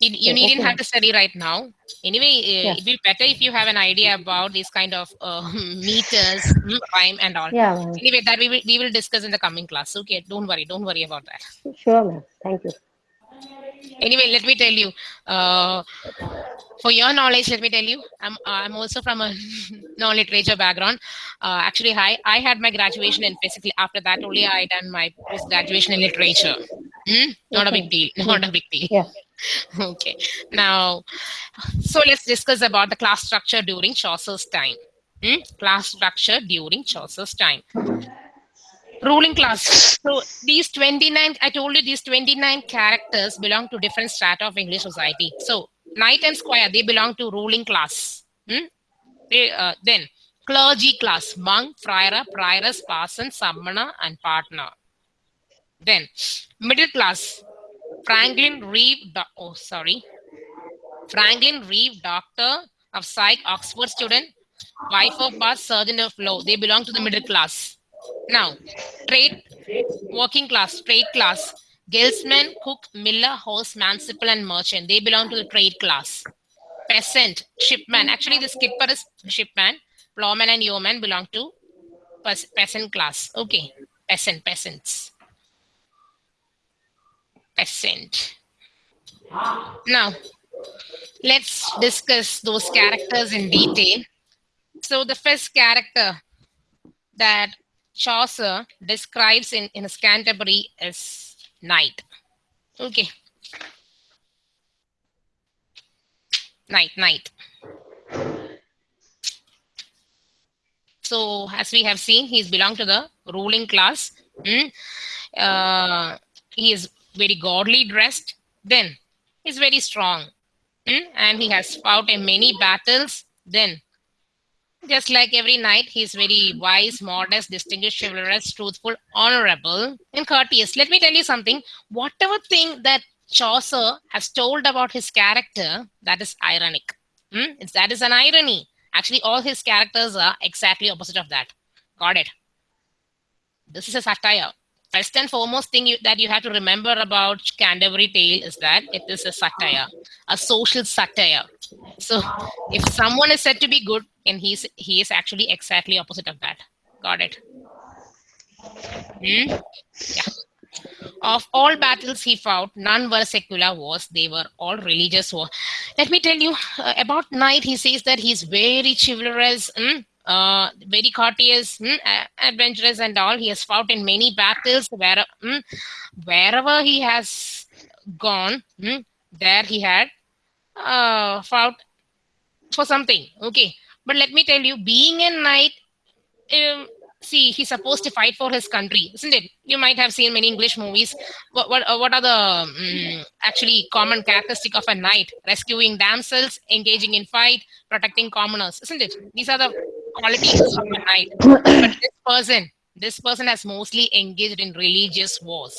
You, you Okay, needn't okay. have to study right now. Anyway, uh, Yeah. it'd be better if you have an idea about these kind of uh, meters, time, and all. Yeah. Anyway, that we will, we will discuss in the coming class. Okay, don't worry, don't worry about that. Sure, ma'am. Thank you. Anyway, let me tell you. Uh, for your knowledge, let me tell you, I'm I'm also from a non-literature background. Uh, actually, I I had my graduation in physics. After that, only I done my post graduation in literature. Hmm? Not a big deal. Not a big deal. Yeah. Okay. Now, so let's discuss about the class structure during Chaucer's time. Hmm? Class structure during Chaucer's time. Ruling class. So these 29, I told you these 29 characters belong to different strata of English society. So knight and squire, they belong to ruling class. Hmm? They, uh, then clergy class, monk, friar, prioress, parson, summoner, and pardoner. Then middle class, Franklin Reeve, oh sorry, Franklin Reeve, doctor of psych, Oxford student, wife of Bath, surgeon of law. They belong to the middle class. Now, trade, working class, trade class, guildsman, cook, miller, horse, manciple, and merchant. They belong to the trade class. Peasant, shipman. Actually, the skipper is shipman. Plowman and yeoman belong to peasant class. Okay, peasant, peasants. Now, let's discuss those characters in detail. So, the first character that Chaucer describes in, in his Canterbury is knight. Okay. Knight, knight. So, as we have seen, he's belong to the ruling class. Mm. Uh, he is very godly dressed. Then, he's very strong. Mm. And he has fought in many battles. Then, just like every knight, he's very wise, modest, distinguished, chivalrous, truthful, honorable, and courteous. Let me tell you something. Whatever thing that Chaucer has told about his character, that is ironic. Hmm? It's, that is an irony. Actually, all his characters are exactly opposite of that. Got it? This is a satire. First and foremost thing you, that you have to remember about Canterbury Tale is that it is a satire, a social satire. So if someone is said to be good, and he's he is actually exactly opposite of that. Got it? Hmm? Yeah. Of all battles he fought, none were secular wars. They were all religious wars. Let me tell you uh, about Knight. He says that he's very chivalrous, mm, uh, very courteous, mm, adventurous, and all. He has fought in many battles. Where, mm, wherever he has gone, mm, there he had uh, fought for something. Okay. But let me tell you, being a knight, um, see, he's supposed to fight for his country, isn't it? You might have seen many English movies. What what, uh, what are the mm, actually common characteristic of a knight? Rescuing damsels, engaging in fight, protecting commoners, isn't it? These are the qualities of a knight. But this person, this person has mostly engaged in religious wars.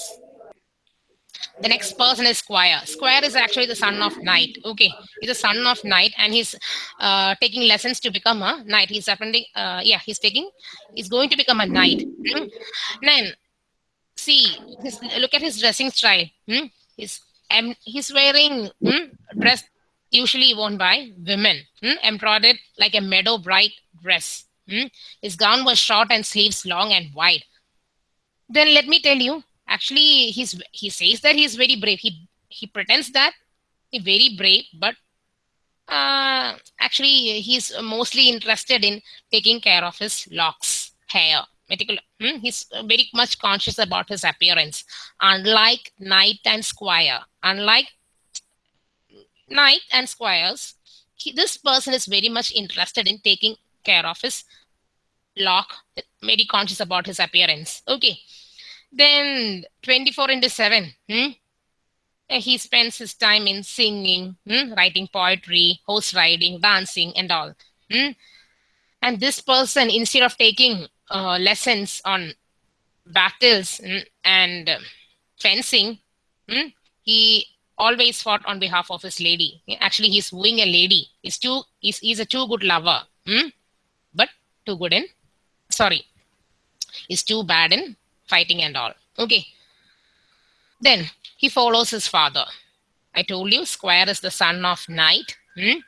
The next person is Squire. Squire is actually the son of Knight. Okay, he's a son of Knight, and he's uh, taking lessons to become a knight. He's attending. Uh, yeah, he's taking. He's going to become a knight. Hmm? Then, see, his, look at his dressing style. Hmm? He's um, he's wearing hmm, dress usually worn by women, hmm? embroidered like a meadow bright dress. Hmm? His gown was short and sleeves long and wide. Then let me tell you, actually he's he says that he's very brave he he pretends that he's very brave but uh, actually he's mostly interested in taking care of his locks hair hmm? he's very much conscious about his appearance unlike knight and squire unlike knight and squires he, this person is very much interested in taking care of his lock very conscious about his appearance okay then 24 into 7. Hmm? He spends his time in singing, hmm? writing poetry, horse riding, dancing, and all. Hmm? And this person, instead of taking uh, lessons on battles hmm, and fencing, hmm? he always fought on behalf of his lady. Actually, he's wooing a lady. He's too. He's, he's a too good lover, hmm? Too good in. Sorry, he's too bad in fighting and all. Okay. Then he follows his father. I told you Squire is the son of Knight. Hmm?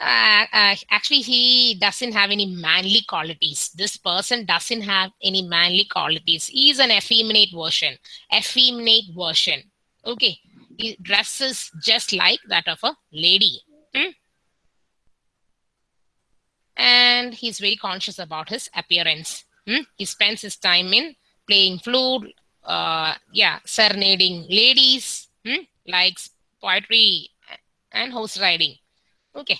Uh, uh, actually, he doesn't have any manly qualities. This person doesn't have any manly qualities. He's an effeminate version. Effeminate version. Okay. He dresses just like that of a lady. Hmm? And he's very conscious about his appearance. Hmm? He spends his time in playing flute, uh, yeah, serenading ladies, hmm? likes poetry and horse riding. Okay,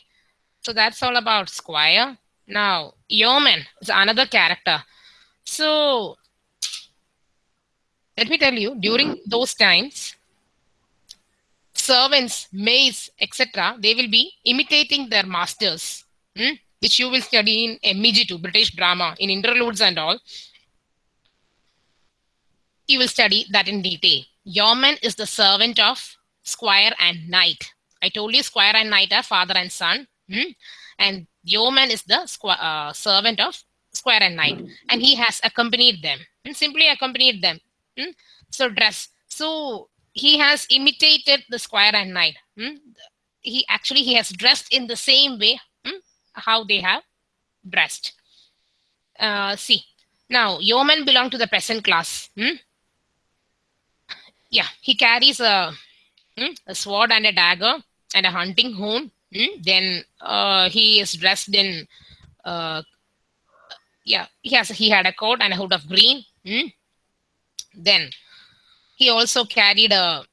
so that's all about Squire. Now, Yeoman is another character. So, let me tell you, during those times, servants, maids, etc., they will be imitating their masters, hmm? Which you will study in MEG2, British drama, in interludes and all you will study that in detail. Yeoman is the servant of squire and knight. I told you squire and knight are father and son. Hmm? And yeoman is the uh, servant of squire and knight. And he has accompanied them. And simply accompanied them. Hmm? So dress. So he has imitated the squire and knight. Hmm? He actually he has dressed in the same way hmm? How they have dressed. Uh, see, now yeoman belong to the peasant class. Hmm? yeah, he carries a, hmm, a sword and a dagger and a hunting horn. Hmm? Then uh, he is dressed in, uh, yeah, he has he had a coat and a hood of green. Hmm? Then he also carried a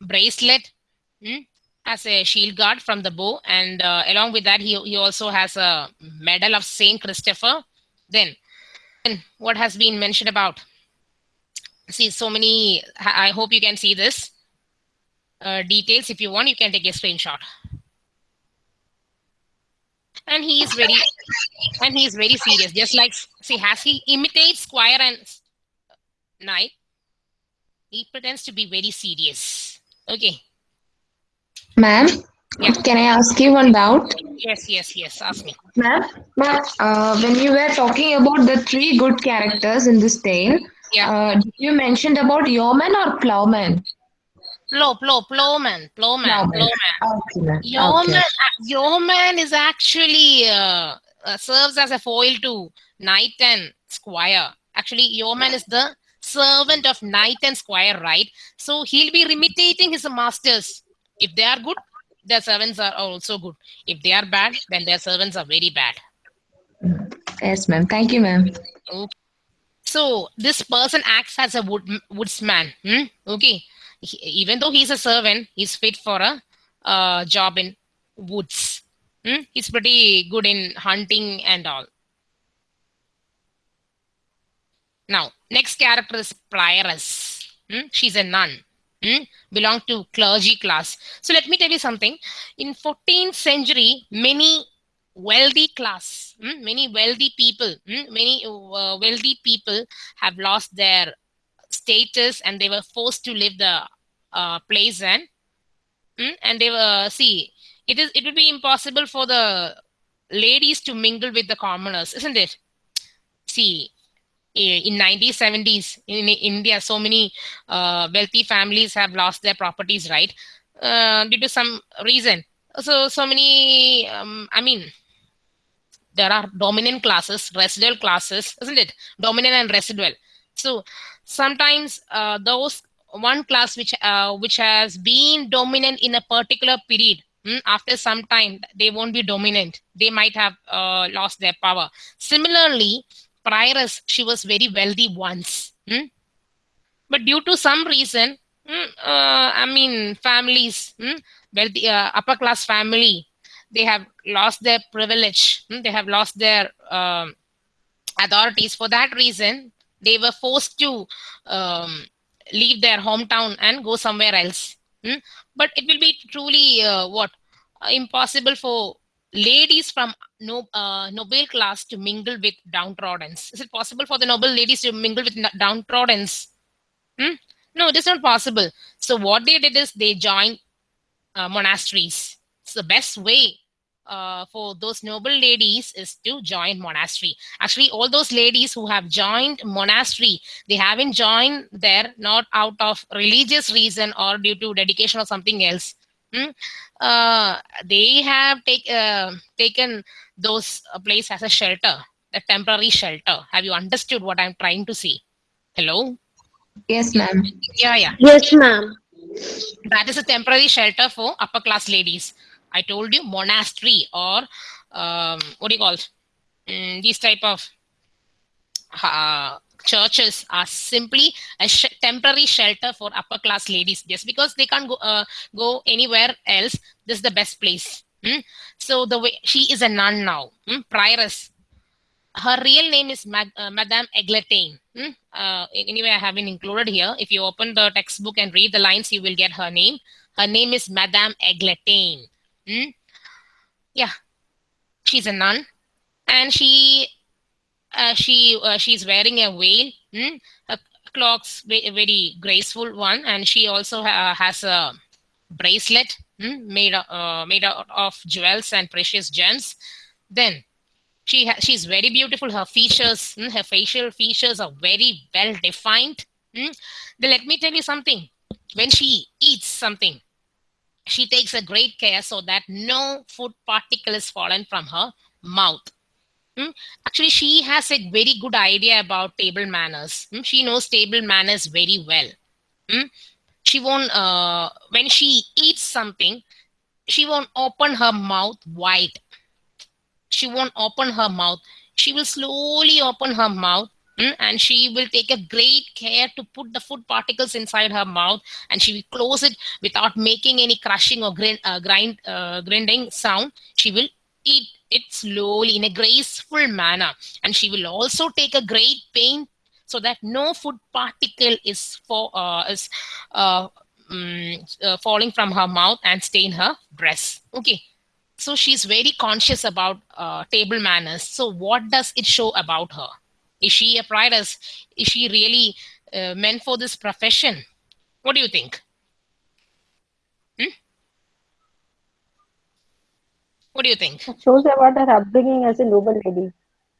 bracelet hmm, as a shield guard from the bow, and uh, along with that, he he also has a medal of Saint Christopher. Then, then what has been mentioned about see so many i hope you can see this uh, details. If you want you can take a screenshot. And he is very and he is very serious. Just like see has he imitates squire and knight he pretends to be very serious. Okay ma'am yeah. can i ask you one doubt yes yes yes ask me ma'am ma'am uh, when you were talking about the three good characters in this tale yeah. Uh, you mentioned about yeoman or plowman? Plow, plow, plowman, plowman, Plowman. plowman. Okay. Yeoman, Okay. uh, yeoman is actually uh, uh, serves as a foil to knight and squire. Actually, yeoman is the servant of knight and squire, right? So he'll be imitating his masters. If they are good, their servants are also good. If they are bad, then their servants are very bad. Yes, ma'am. Thank you, ma'am. Okay. So this person acts as a wood, woodsman. hmm? Okay, He- even though he's a servant, he's fit for a uh, job in woods. Hmm? He's pretty good in hunting and all. Now, next character is prioress. Hmm? She's a nun. Hmm? Belong to clergy class. So let me tell you something. In 14th century, many wealthy class, hmm, many wealthy people, hmm, many uh, wealthy people have lost their status and they were forced to leave the uh, place and hmm, and they were see it is it would be impossible for the ladies to mingle with the commoners, isn't it? See, in 1970s in India, so many uh, wealthy families have lost their properties, right? Uh, due to some reason. So, so many, um, I mean, there are dominant classes, residual classes, isn't it? Dominant and residual. So sometimes uh, those one class which uh, which has been dominant in a particular period hmm, after some time they won't be dominant they might have uh, lost their power similarly prioress she was very wealthy once. Hmm, but due to some reason hmm, uh, i mean families hmm, wealthy uh, upper class family they have lost their privilege. Hmm, they have lost their um, authorities. For that reason they were forced to um, leave their hometown and go somewhere else. Hmm? but it will be truly uh, what? Uh, impossible for ladies from no uh, noble class to mingle with downtrodden's. Is it possible for the noble ladies to mingle with n- downtrodden's? Hmm? no it is not possible. So what they did is they joined uh, monasteries. It's the best way uh, for those noble ladies is to join monastery. Actually all those ladies who have joined monastery they haven't joined there not out of religious reason or due to dedication or something else Hmm? uh, they have take, uh, taken those uh, place as a shelter a temporary shelter have you understood what i'm trying to say hello Yes, ma'am. yeah yeah Yes, ma'am. that is a temporary shelter for upper class ladies i told you monastery or um, what do you call it? Mm, these type of uh, churches are simply a sh- temporary shelter for upper class ladies just because they can't go uh, go anywhere else this is the best place Hmm? so the way she is a nun now hmm? prioress her real name is Mag- uh, Madame Eglantine. Hmm? Uh, anyway, I haven't included here. If you open the textbook and read the lines, you will get her name. Her name is Madame Eglantine. Hmm? Yeah, she's a nun, and she uh, she uh, she's wearing a veil. Hmm? Her clock's ve- a very graceful one, and she also ha- has a bracelet hmm? made uh, made out of jewels and precious gems. Then she ha- she's very beautiful her features mm, her facial features are very well defined mm. then let me tell you something when she eats something she takes a great care so that no food particle is fallen from her mouth. Actually she has a very good idea about table manners Mm. she knows table manners very well Mm. she won't uh, when she eats something she won't open her mouth wide she won't open her mouth. She will slowly open her mouth and she will take a great care to put the food particles inside her mouth and she will close it without making any crushing or grind, uh, grind, uh, grinding sound. She will eat it slowly in a graceful manner. And she will also take a great pain so that no food particle is for uh, is uh, mm, uh, falling from her mouth and stain her dress. Okay. So she's very conscious about uh, table manners. So what does it show about her? Is she a prioress is she really uh, meant for this profession? What do you think? Hmm? What do you think It shows about her upbringing as a noble lady.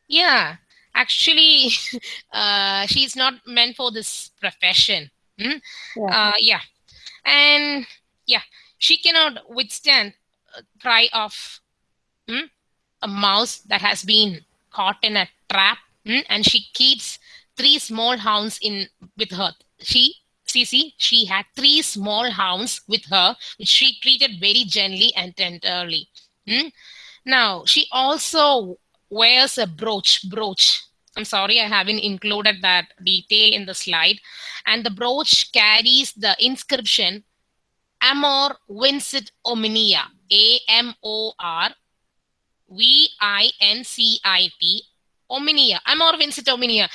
yeah actually uh, she's not meant for this profession hmm? Yeah. uh, yeah and yeah she cannot withstand a cry of hmm, a mouse that has been caught in a trap hmm, and she keeps three small hounds in with her she see see she had three small hounds with her which she treated very gently and tenderly hmm. now she also wears a brooch brooch i'm sorry i haven't included that detail in the slide and the brooch carries the inscription amor vincit omnia a m o r v i n c i t omnia amor vincit omnia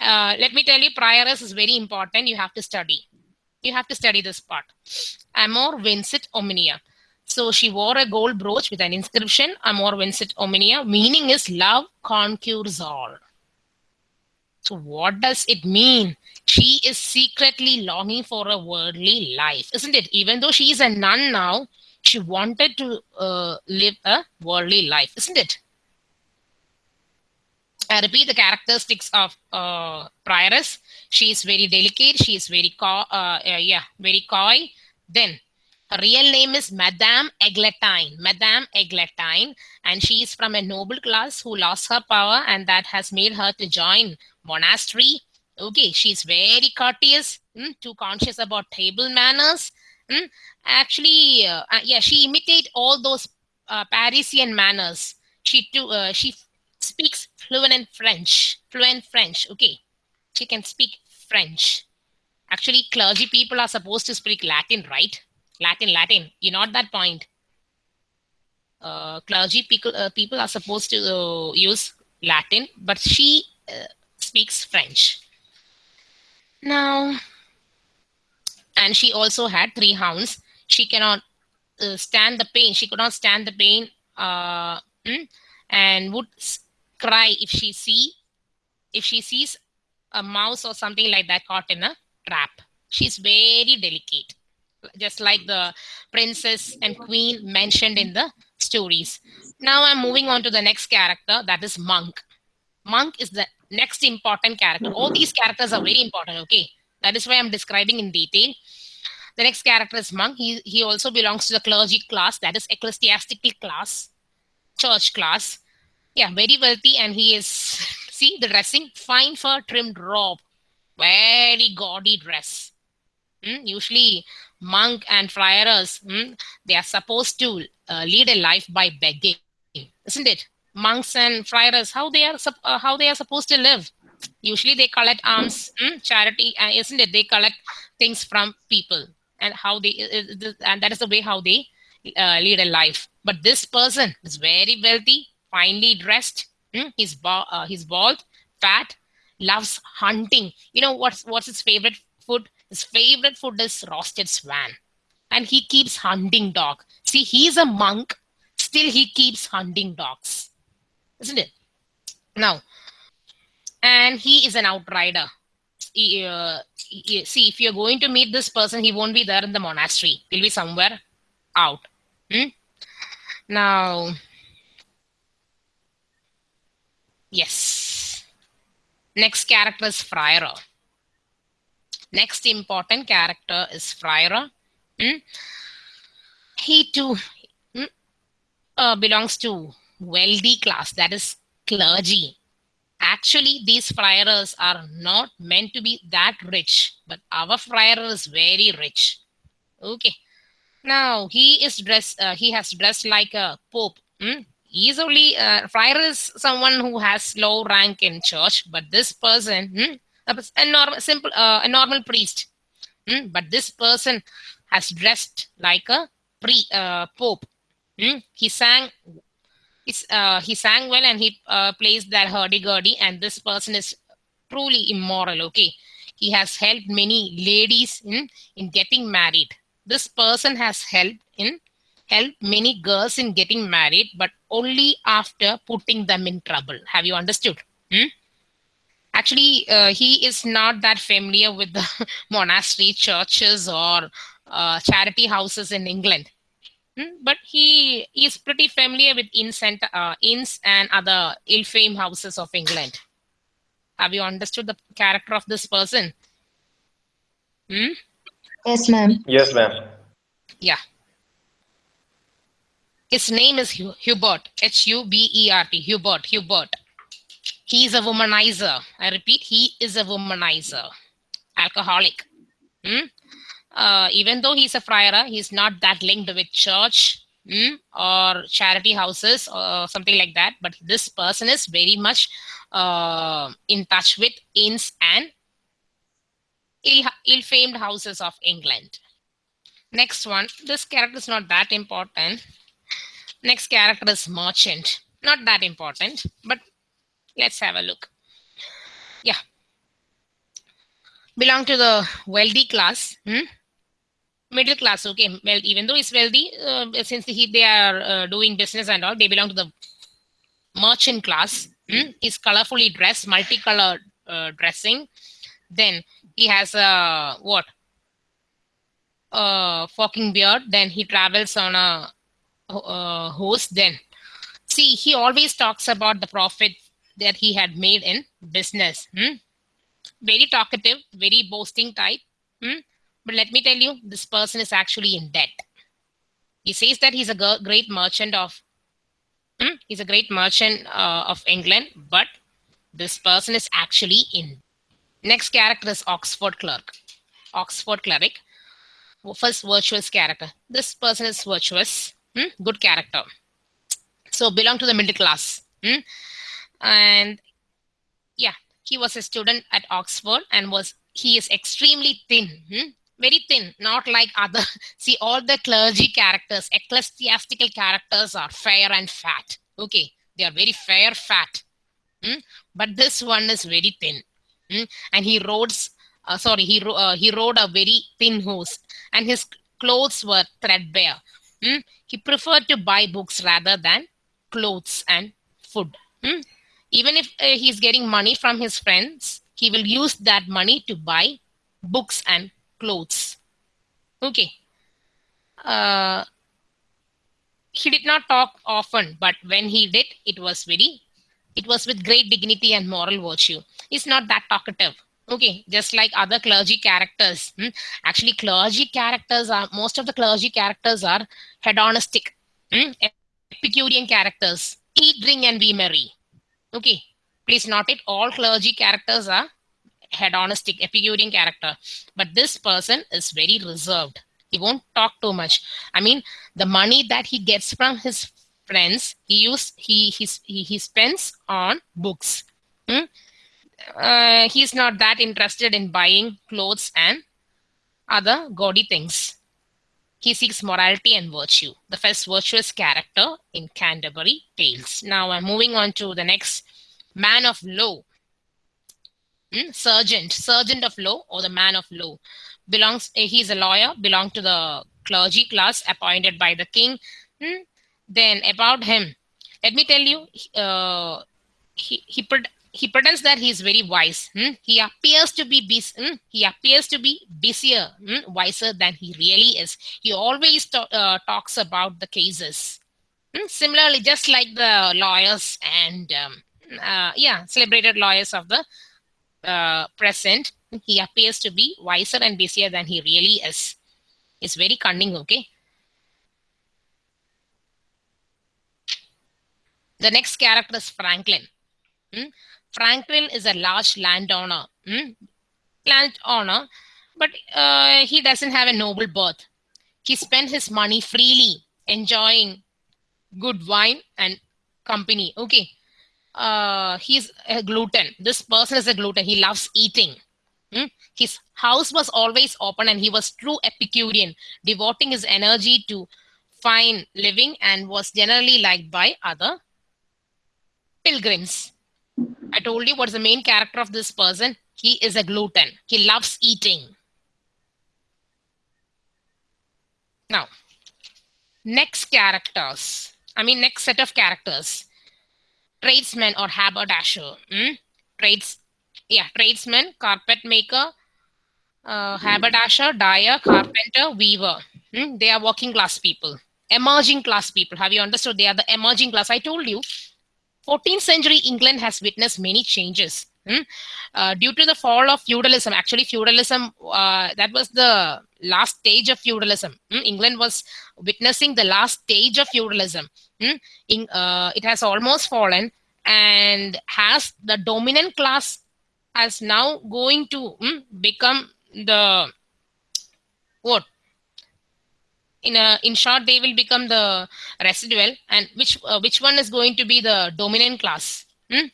Uh, let me tell you, prioress is very important. You have to study. You have to study this part. Amor vincit omnia. So she wore a gold brooch with an inscription, Amor vincit omnia, meaning is love conquers all. So what does it mean? She is secretly longing for a worldly life, isn't it? Even though she is a nun now, she wanted to uh, live a worldly life, isn't it? I repeat the characteristics of uh, prioress. She is very delicate. She is very coy. Uh, uh, yeah, very coy. Then her real name is Madame Eglantine. Madame Eglantine, and she is from a noble class who lost her power, and that has made her to join monastery. Okay, she's very courteous, mm, too conscious about table manners. Mm. Actually, uh, uh, yeah, she imitate all those uh, Parisian manners. She too, uh, she speaks fluent French. Fluent French. Okay, she can speak French. Actually, clergy people are supposed to speak Latin, right? Latin, Latin. You know that point. Uh, clergy people uh, people are supposed to uh, use Latin, but she uh, speaks French. Now, and she also had three hounds. She cannot uh, stand the pain. She could not stand the pain, uh, mm, and would cry if she see if she sees a mouse or something like that caught in a trap. She's very delicate, just like the princess and queen mentioned in the stories. Now I'm moving on to the next character, that is Monk. Monk is the next important character. All these characters are very important, okay? That is why I'm describing in detail. The next character is Monk. He, he also belongs to the clergy class, that is ecclesiastical class, church class. Yeah, very wealthy, and he is, see the dressing, fine fur trimmed robe, very gaudy dress. Mm, Usually, monk and friars, mm, they are supposed to uh, lead a life by begging, isn't it? Monks and friars, how they are uh, how they are supposed to live. Usually, they collect alms, mm, charity, uh, isn't it? They collect things from people, and how they and that is the way how they uh, lead a life. But this person is very wealthy, finely dressed. mm, He's uh, he's bald, fat, loves hunting. You know what's what's his favorite food? His favorite food is roasted swan, and he keeps hunting dog. See, he's a monk, still he keeps hunting dogs, isn't it? Now, and he is an outrider. He, uh, he- see, if you're going to meet this person, he won't be there in the monastery. He'll be somewhere out. Hmm? Now, yes. Next character is Friar. Next important character is Friar. Hmm? He too hmm, uh, belongs to wealthy class, that is clergy. Actually, these friars are not meant to be that rich, but our friar is very rich. Okay. Now he is dressed. Uh, he has dressed like a pope. Hmm? He is only uh, friar is someone who has low rank in church, but this person, hmm, a normal, simple, uh, a normal priest. Hmm? But this person has dressed like a pre uh, pope. Hmm? He sang. He's, uh, he sang well and he uh, plays that hurdy-gurdy and this person is truly immoral okay he has helped many ladies in in getting married this person has helped in helped many girls in getting married but only after putting them in trouble have you understood Hmm? Actually uh, he is not that familiar with the monastery churches or uh, charity houses in england Hmm, but he is pretty familiar with inns and, uh, inns and other ill-famed houses of england have you understood the character of this person Hmm? Yes, ma'am. Yes, ma'am. Yeah. His name is Hubert, H U B E R T, Hubert, Hubert. He is a womanizer. I repeat, he is a womanizer, alcoholic. Hmm? Uh, even though he's a friar, he's not that linked with church hmm, or charity houses or something like that. But this person is very much uh, in touch with inns and ill, ill-famed houses of England. Next one, this character is not that important. Next character is merchant. Not that important, but let's have a look. Yeah. belong to the wealthy class. hmm? Middle class, okay. Well, even though he's wealthy, uh, since he, they are uh, doing business and all, they belong to the merchant class. hmm? He's colorfully dressed, multicolored uh, dressing. Then he has a what? A forking beard. Then he travels on a uh, horse. Then see, he always talks about the profit that he had made in business. hmm? Very talkative, very boasting type. hmm? But let me tell you, this person is actually in debt. He says that he's a great merchant of Hmm? He's a great merchant uh, of England, but this person is actually in. Next character is Oxford clerk. Oxford cleric. First virtuous character. This person is virtuous. hmm? Good character. So belong to the middle class. hmm? And yeah, he was a student at Oxford and was he is extremely thin. hmm? Very thin, not like other. See, all the clergy characters, ecclesiastical characters are fair and fat. Okay, they are very fair, fat. Hmm? But this one is very thin. Hmm? And he rode, uh, sorry, he, uh, he rode a very thin horse and his clothes were threadbare. Hmm? He preferred to buy books rather than clothes and food. Even if uh, he's getting money from his friends, he will use that money to buy books and clothes. Okay. Uh, he did not talk often, but when he did, it was very, it was with great dignity and moral virtue. He's not that talkative. Okay, just like other clergy characters. hmm? Actually, clergy characters are most of the clergy characters are hedonistic, hmm? Epicurean characters. Eat, drink, and be merry. Okay, please note it. All clergy characters are hedonistic, Epicurean character. But this person is very reserved. He won't talk too much. I mean, the money that he gets from his friends, he use he he he, spends on books. Hmm? Uh, he's not that interested in buying clothes and other gaudy things. He seeks morality and virtue, the first virtuous character in Canterbury Tales. Now I'm moving on to the next man of law. Hmm? Sergeant, sergeant of law or the man of law. Belongs, eh, he's a lawyer, belong to the clergy class appointed by the king. Hmm? Then about him, let me tell you, uh, he, he, he pretends that he is very wise. hmm? He appears to be bus- hmm? he appears to be busier, hmm? wiser than he really is. He always ta- uh, talks about the cases. Hmm? Similarly, just like the lawyers and um, uh, yeah, celebrated lawyers of the uh, present, he appears to be wiser and busier than he really is. He's very cunning. Okay. The next character is Franklin. Hmm? Franklin is a large landowner. Hmm? Landowner, but uh, he doesn't have a noble birth. He spent his money freely, enjoying good wine and company. Okay. Uh, he's a glutton. This person is a glutton. He loves eating. Hmm? His house was always open and he was true Epicurean, devoting his energy to fine living and was generally liked by other pilgrims. I told you what's the main character of this person. He is a glutton. He loves eating. Now, next characters. I mean, next set of characters. Tradesman or haberdasher. Hmm? Trades, yeah, tradesman, carpet maker, uh, haberdasher, dyer, carpenter, weaver. Hmm? They are working class people, emerging class people. Have you understood? They are the emerging class. I told you 14th century England has witnessed many changes. hmm? Uh, due to the fall of feudalism, actually, feudalism, uh, that was the last stage of feudalism. hmm? England was witnessing the last stage of feudalism. hmm? In, uh, it has almost fallen and has the dominant class as now going to hmm, become the what in a in short they will become the residual and which uh, which one is going to be the dominant class hmm?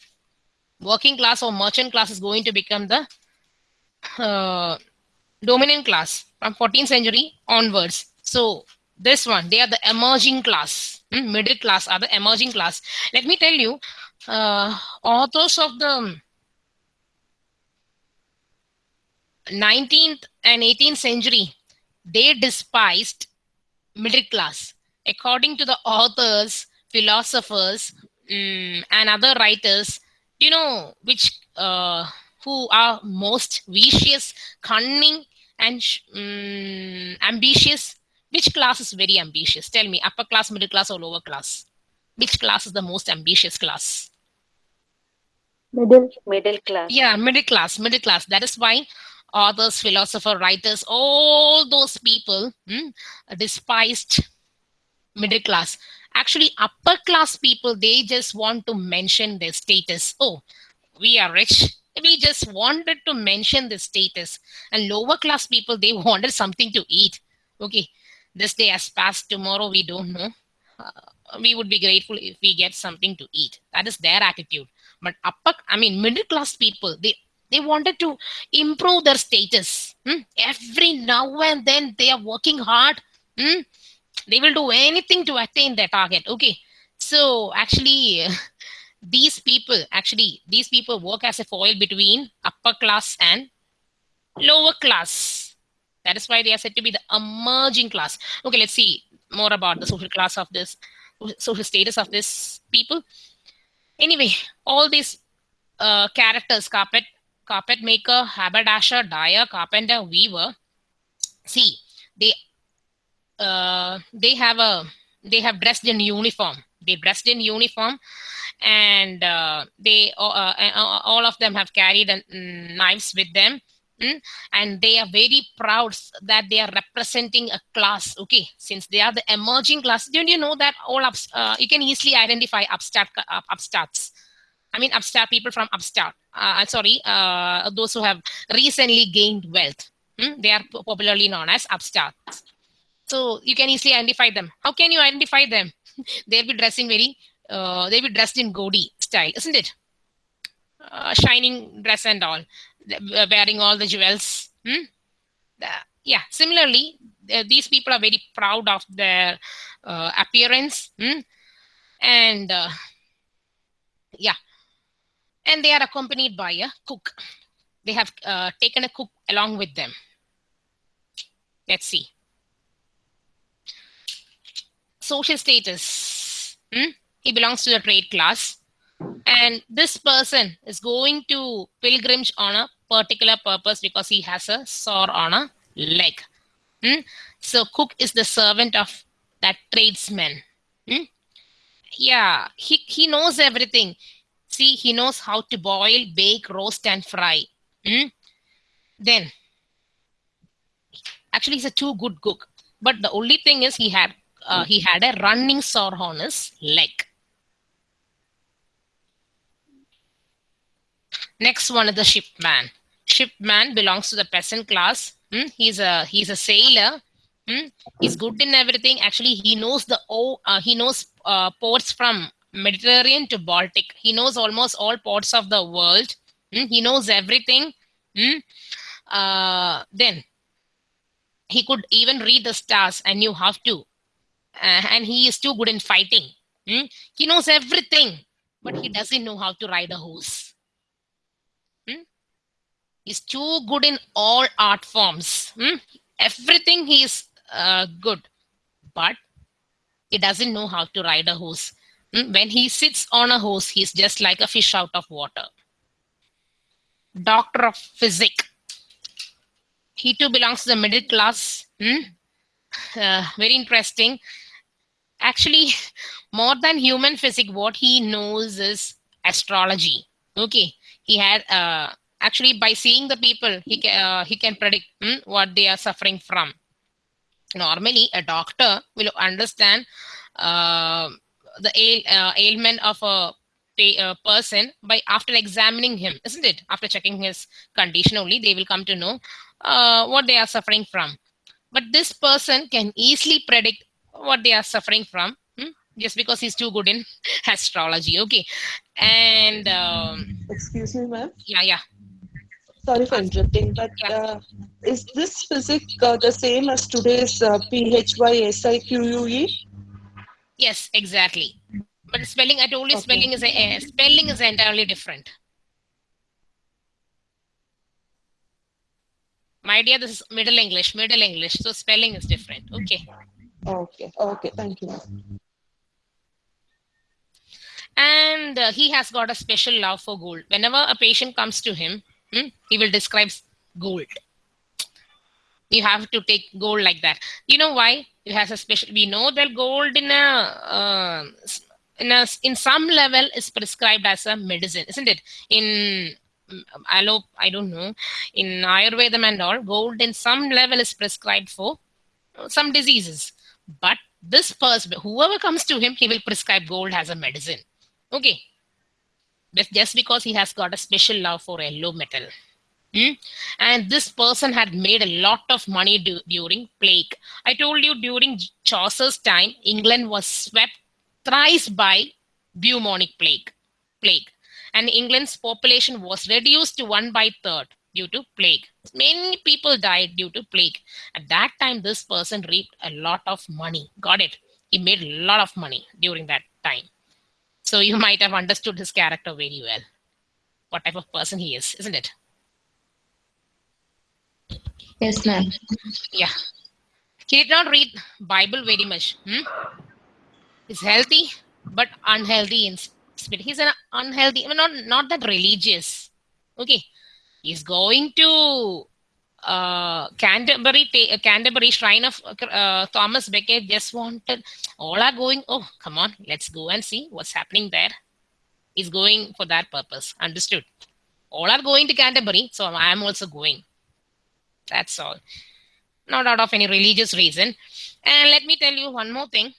working class or merchant class is going to become the uh, dominant class from 14th century onwards so this one they are the emerging class hmm? middle class are the emerging class let me tell you uh, authors of the 19th and 18th century, they despised middle class. According to the authors, philosophers, mm, and other writers, you know which uh, who are most vicious, cunning, and mm, ambitious. Which class is very ambitious? Tell me, upper class, middle class, or lower class? Which class is the most ambitious class? Middle. Middle class. Yeah, middle class, middle class. That is why authors, philosopher, writers, all those people hmm, despised middle class. Actually, upper class people, they just want to mention their status. Oh, we are rich. We just wanted to mention the status. And lower class people, they wanted something to eat. Okay, this day has passed. Tomorrow, we don't know. Uh, we would be grateful if we get something to eat. That is their attitude. But upper, I mean, middle class people, they they wanted to improve their status. hmm? Every now and then they are working hard. hmm? They will do anything to attain their target. Okay. So actually, these people, actually, these people work as a foil between upper class and lower class. That is why they are said to be the emerging class. Okay, let's see more about the social class of this, social status of this people. Anyway, all these uh, characters, carpet, carpet maker, haberdasher, dyer, carpenter, weaver. See, they uh, they have a they have dressed in uniform. They dressed in uniform, and uh, they uh, uh, all of them have carried uh, knives with them. mm, And they are very proud that they are representing a class. Okay, since they are the emerging class, don't you know that all ups, uh, you can easily identify upstart uh, upstarts. I mean, upstart people from upstart. Uh, sorry, uh, those who have recently gained wealth. Hmm? They are popularly known as upstarts. So you can easily identify them. How can you identify them? they'll be dressing very, uh, they'll be dressed in Godi style, isn't it? Uh, shining dress and all, uh, wearing all the jewels. Hmm? The- yeah, similarly, uh, these people are very proud of their uh, appearance. hmm? And uh, yeah, and they are accompanied by a cook. They have uh, taken a cook along with them. Let's see. Social status. Hmm? He belongs to the trade class. And this person is going to pilgrimage on a particular purpose because he has a sore on a leg. Hmm? So cook is the servant of that tradesman. Hmm? Yeah, he, he knows everything. See, he knows how to boil, bake, roast, and fry. Hmm? Then, actually, he's a too good cook. But the only thing is, he had uh, he had a running sore on his leg. Next one is the shipman. Shipman belongs to the peasant class. Hmm? He's a he's a sailor. Hmm? He's good in everything. Actually, he knows the oh uh, he knows uh, ports from Mediterranean to Baltic. He knows almost all ports of the world. Hmm? He knows everything. Hmm? Uh, then he could even read the stars and knew how to. Uh, and he is too good in fighting. Hmm? He knows everything, but he doesn't know how to ride a horse. Hmm? He's too good in all art forms. Hmm? Everything he is uh, good, but he doesn't know how to ride a horse. Hmm? When he sits on a horse, he's just like a fish out of water. Doctor of physics. He too belongs to the middle class. Hmm? Uh, very interesting. Actually, more than human physics, what he knows is astrology. Okay, he had uh, actually by seeing the people, he can uh, he can predict hmm, what they are suffering from. Normally, a doctor will understand uh, the ail, uh, ailment of a uh, person by after examining him, isn't it? After checking his condition only, they will come to know uh, what they are suffering from. But this person can easily predict what they are suffering from hmm, just because he's too good in astrology. Okay, and um, Excuse me, ma'am. yeah, yeah. Sorry for interrupting, but Yeah. uh, is this physics uh, the same as today's uh, PHYSIQUE? Yes, exactly. But spelling, I told you, Okay. spelling is a, uh, spelling is entirely different. My dear, this is Middle English, Middle English. So spelling is different. Okay. Okay. Okay. Thank you. And uh, he has got a special love for gold. Whenever a patient comes to him, hmm, he will describe gold. You have to take gold like that. You know why? It has a special. We know that gold in a uh, in a in some level is prescribed as a medicine, isn't it? In mm, allo, I don't know. In Ayurveda and all, gold in some level is prescribed for uh, some diseases. But this person, whoever comes to him, he will prescribe gold as a medicine. Okay. Just, just because he has got a special love for yellow metal. Hmm? And this person had made a lot of money du- during plague. I told you during Chaucer's time, England was swept thrice by bubonic plague. Plague, and England's population was reduced to one by third due to plague. Many people died due to plague. At that time, this person reaped a lot of money. Got it? He made a lot of money during that time. So you might have understood his character very well. What type of person he is, isn't it? Yes, ma'am. Yeah. He did not read Bible very much. Hmm? He's healthy, but unhealthy in spirit. He's an unhealthy, not not that religious. Okay. He's going to uh, Canterbury, ta- Canterbury Shrine of uh, Thomas Becket. Just wanted, all are going. Oh, come on, let's go and see what's happening there. He's going for that purpose. Understood. All are going to Canterbury, so I am also going. That's all. Not out of any religious reason. And let me tell you one more thing.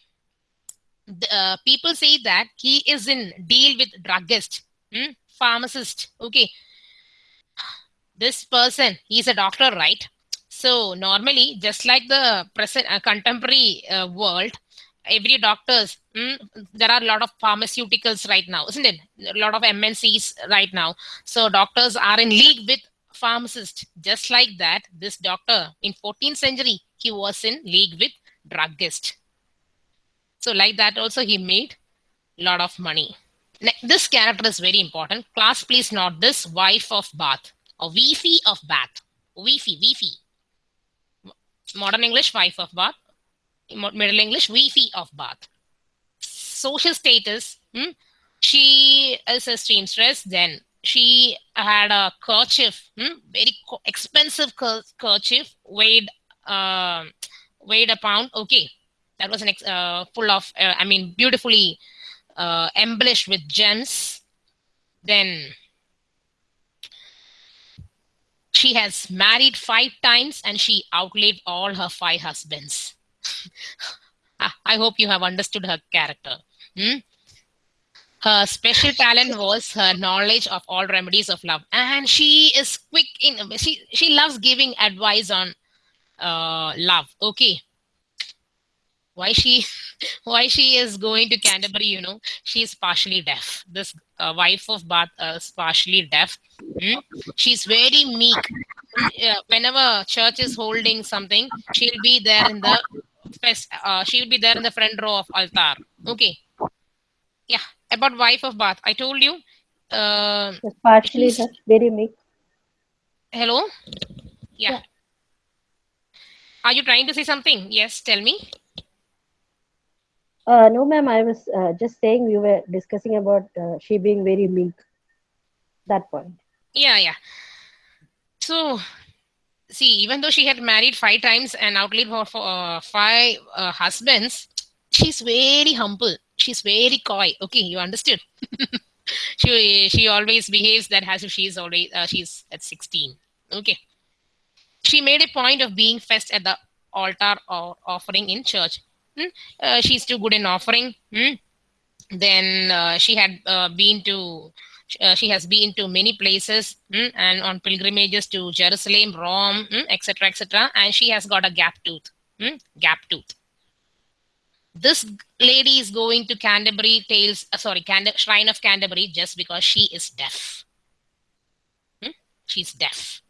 The, uh, people say that he is in deal with druggist, hmm? pharmacist. Okay. This person, he's a doctor, right? So normally, just like the present uh, contemporary uh, world, every doctors, hmm, there are a lot of pharmaceuticals right now, isn't it? A lot of MNCs right now. So doctors are in league with pharmacist. Just like that this doctor in 14th century he was in league with druggist so like that also he made a lot of money. Ne- this character is very important. Class please note this. Wife of bath. Or wifi of bath. Wifi wifi modern english wife of bath. Middle english wifi of bath. Social status hmm? she is a seamstress then she had a kerchief, hmm, very expensive ker- kerchief, weighed uh, weighed a pound. Okay, that was an ex- uh, full of, uh, I mean, beautifully uh, embellished with gems. Then she has married five times and she outlived all her five husbands. I hope you have understood her character. Hmm? Her special talent was her knowledge of all remedies of love. And she is quick in she she loves giving advice on uh love. Okay. Why she why she is going to canterbury you know? She is partially deaf. This uh, wife of bath uh, is partially deaf. Hmm? she's very meek. Whenever church is holding something she'll be there in the uh, she'll be there in the front row of altar. Okay. Yeah about wife of bath i told you uh, partially She's- very meek. hello yeah. are you trying to say something yes tell me Uh, no, ma'am. I was uh, just saying we were discussing about uh, she being very meek. That point. yeah yeah so see even though she had married five times and outlived her for uh, five uh, husbands she's very humble she's very coy okay you understood she she always behaves that as if she's already uh, she's at 16 okay she made a point of being fest at the altar or offering in church Hmm? Uh, she's too good in offering Hmm? then uh, she had uh, been to uh, she has been to many places mm, and on pilgrimages to Jerusalem, Rome, etc., etc. and she has got a gap tooth. gap tooth. This lady is going to Canterbury Tales, uh, sorry, Cand- Shrine of Canterbury just because she is deaf. Hmm? She's deaf.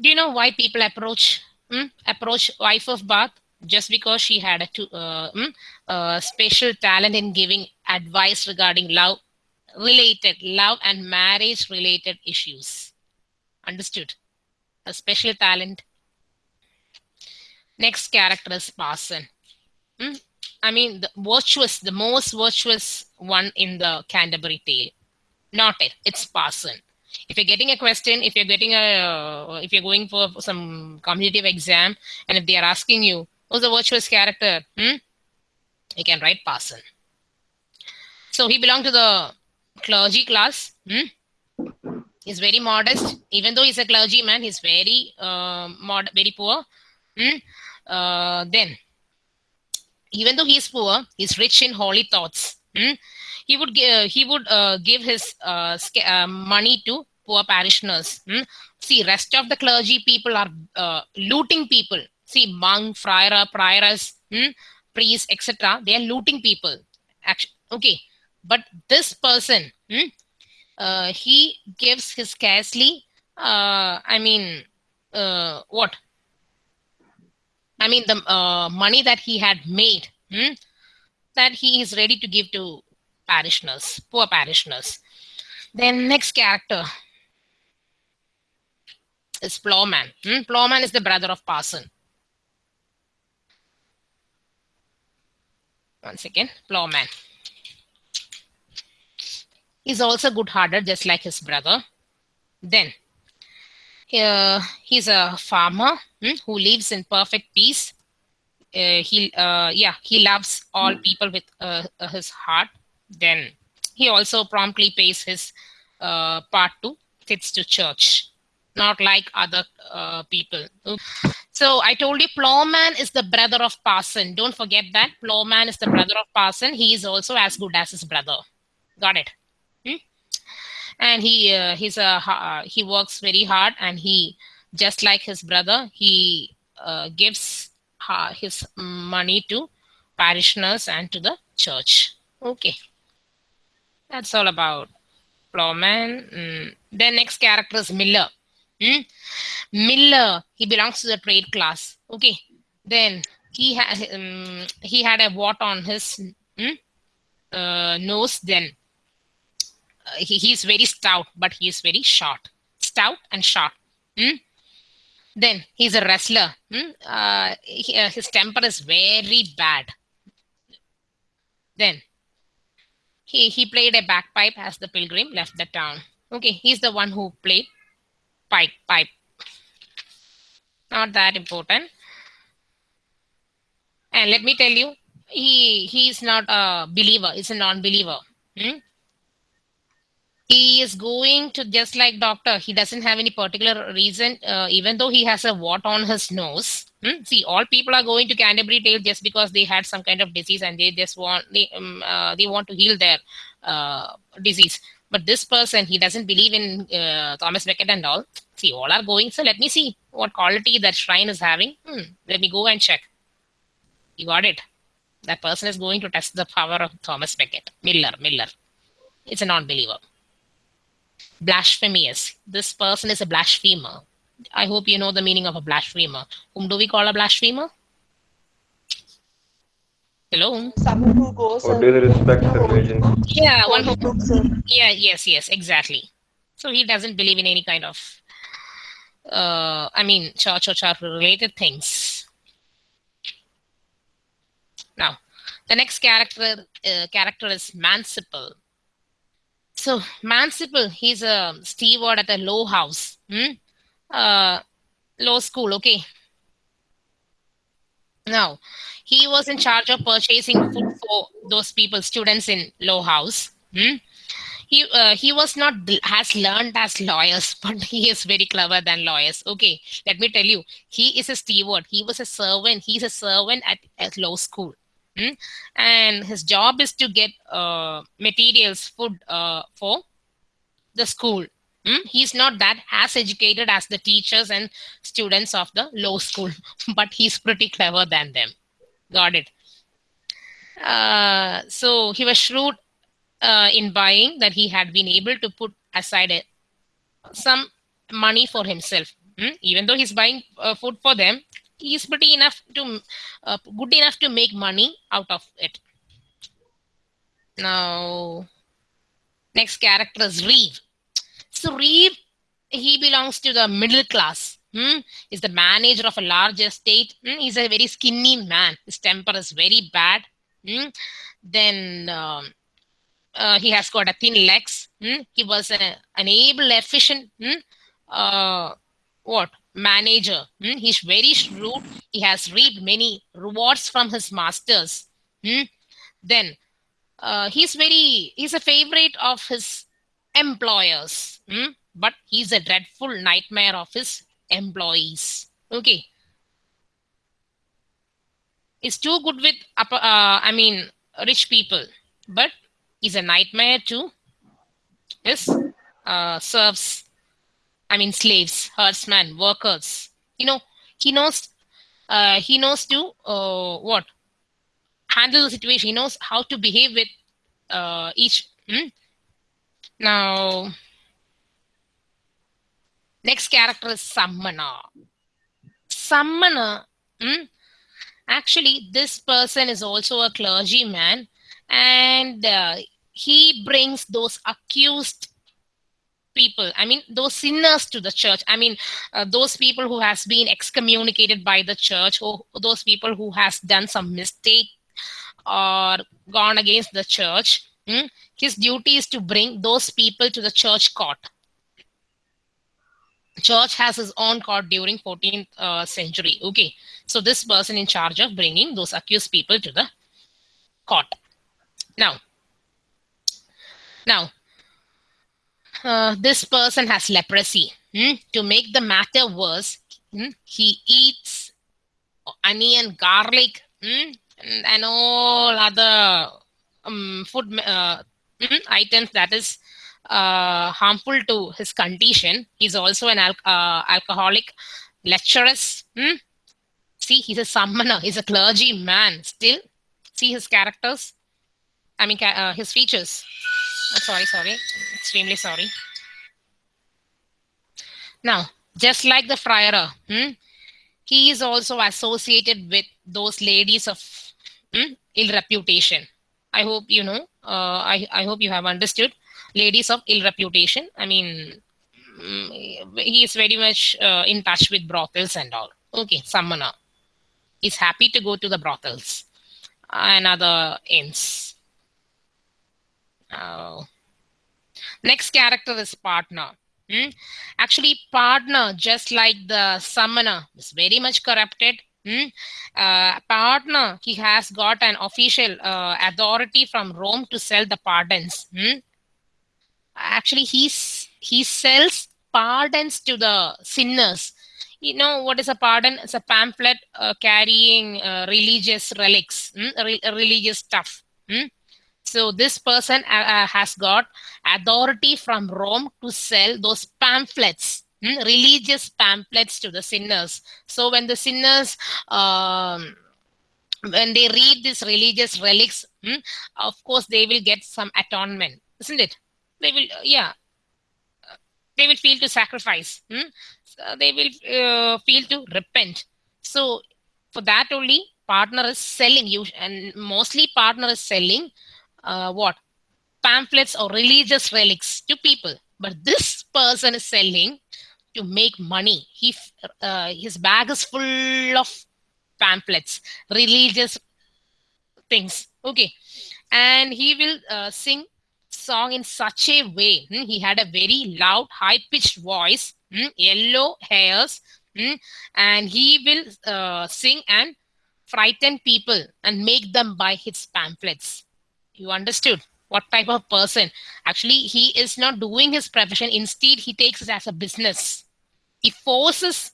Do you know why people approach hmm, approach wife of Bath? Just because she had a uh, hmm, special talent in giving advice regarding love related love and marriage related issues Understood? A special talent. Next character is Parson. Hmm? I mean, the virtuous, the most virtuous one in the Canterbury Tale. Not it. It's Parson. If you're getting a question, if you're getting a, if you're going for some competitive exam, and if they are asking you, who's the virtuous character? Hmm? You can write Parson. So he belonged to the clergy class. Hmm? He's very modest. Even though he's a clergyman, he's very uh, mod, very poor. Hmm? Uh, then, even though he's poor, he's rich in holy thoughts. Hmm? He would give, he would uh, give his uh, uh, money to poor parishioners. Hmm? See, rest of the clergy people are uh, looting people. See, monk, friar, prioress, hmm? priests, etc. They are looting people. Actually, okay, but this person, hmm? uh, he gives his scarcely. Uh, I mean, uh, what? I mean, the uh, money that he had made, hmm, that he is ready to give to parishioners, poor parishioners. Then next character is Plowman. Hmm? Plowman is the brother of Parson. Once again, Plowman. He's also good-hearted, just like his brother. Then, uh, he's a farmer hmm, who lives in perfect peace. Uh, he, uh, yeah, he loves all people with uh, uh, his heart. Then, he also promptly pays his uh, part to fits to church, not like other uh, people. So I told you, Plowman is the brother of Parson. Don't forget that Plowman is the brother of Parson. He is also as good as his brother. Got it? And he uh, he's a uh, he works very hard, and he just like his brother, he uh, gives his money to parishioners and to the church. Okay, that's all about Plowman. Mm. Then next character is Miller. Hmm? Miller, he belongs to the trade class. Okay. Then he had um, he had a wart on his uh, nose. Then he, he's very stout, but he is very short. Stout and short. Hmm? Then he's a wrestler. Hmm? Uh, he, uh, his temper is very bad. Then he he played a bagpipe as the pilgrim left the town. Okay, he's the one who played pipe pipe not that important and let me tell you he he's not a believer he's a non-believer hmm? He is going to just like doctor. He doesn't have any particular reason uh, even though he has a wart on his nose. Hmm? see all people are going to canterbury tale just because they had some kind of disease and they just want they, um, uh, they want to heal their uh, disease. But this person he doesn't believe in uh, thomas becket and all. See all are going. So let me see what quality that shrine is having. Hmm, let me go and check. You got it? That person is going to test the power of thomas becket. Miller miller. It's a non-believer blasphemous this person is a blasphemer. I hope you know the meaning of a blasphemer. Whom do we call a blasphemer? Hello? Someone who goes Or and disrespect religion. yeah one who yeah yes yes exactly. So he doesn't believe in any kind of uh i mean church or church related things. Now the next character uh, character is manciple so manciple he's a steward at a low house. Hmm? uh low school okay. Now he was in charge of purchasing food for those people students in low house. Hmm? he uh, he was not as learned as lawyers but he is very clever than lawyers. Okay let me tell you he is a steward he was a servant. He's a servant at, at law school and his job is to get uh, materials food uh, for the school Hmm? He's not that as educated as the teachers and students of the law school, but he's pretty clever than them. Got it. Uh, so he was shrewd uh, in buying that he had been able to put aside a, some money for himself. Hmm? Even though he's buying uh, food for them, he's pretty enough to uh, good enough to make money out of it. Now, next character is Reeve. So Reeve he belongs to the middle class. Hmm? Is the manager of a large estate. Hmm? He's a very skinny man. His temper is very bad. Hmm? Then um, uh, he has got a thin legs. Hmm? He was a, an able, efficient, hmm? uh, what manager. Hmm? He's very shrewd. He has reaped many rewards from his masters. Hmm? Then uh, he's very he's a favorite of his employers. Hmm? But he's a dreadful nightmare of his employees. Okay. He's too good with upper, uh, I mean rich people, but he's a nightmare to his uh, serfs. I mean slaves, herdsmen, workers. You know, he knows uh, he knows to uh, what handle the situation. He knows how to behave with uh, each. Hmm? Now, next character is Summoner. Summoner, hmm? actually, this person is also a clergyman and uh, he brings those accused people i mean those sinners to the church i mean uh, those people who has been excommunicated by the church or those people who has done some mistake or gone against the church hmm? his duty is to bring those people to the church court church has his own court during 14th uh, century okay so this person in charge of bringing those accused people to the court now now uh, this person has leprosy hmm? to make the matter worse hmm? he eats onion garlic hmm? and, and all other um, food uh, items that is uh, harmful to his condition. He's also an al- uh, alcoholic, lecherous. See, he's a summoner. He's a clergy man. Still, see his characters. I mean, uh, his features. Oh, sorry, sorry. Extremely sorry. Now, just like the friar, hmm, he is also associated with those ladies of hmm, ill reputation. I hope you know. Uh, I I hope you have understood. Ladies of ill reputation. I mean, mm, he is very much uh, in touch with brothels and all. Okay, Summoner is happy to go to the brothels and other inns. Uh, next character is pardoner. Hmm? Actually, pardoner, just like the summoner, is very much corrupted. Hmm? Uh, pardoner, he has got an official uh, authority from Rome to sell the pardons. Hmm? Actually, he's, he sells pardons to the sinners. You know what is a pardon? It's a pamphlet uh, carrying uh, religious relics, hmm? Re- religious stuff. Hmm? So this person uh, uh, has got authority from Rome to sell those pamphlets, hmm, religious pamphlets to the sinners. So when the sinners, um, when they read these religious relics, hmm, of course they will get some atonement, isn't it? They will, yeah, they will feel to sacrifice. Hmm? So they will uh, feel to repent. So for that only, pardoner is selling you, and mostly pardoner is selling uh, what? Pamphlets or religious relics to people. But this person is selling to make money. He uh, his bag is full of pamphlets religious things. Okay. And he will uh, sing song in such a way. Hmm, he had a very loud high pitched voice. Hmm, yellow hairs. Hmm, and he will uh, sing and frighten people and make them buy his pamphlets you understood what type of person. Actually he is not doing his profession. Instead he takes it as a business. He forces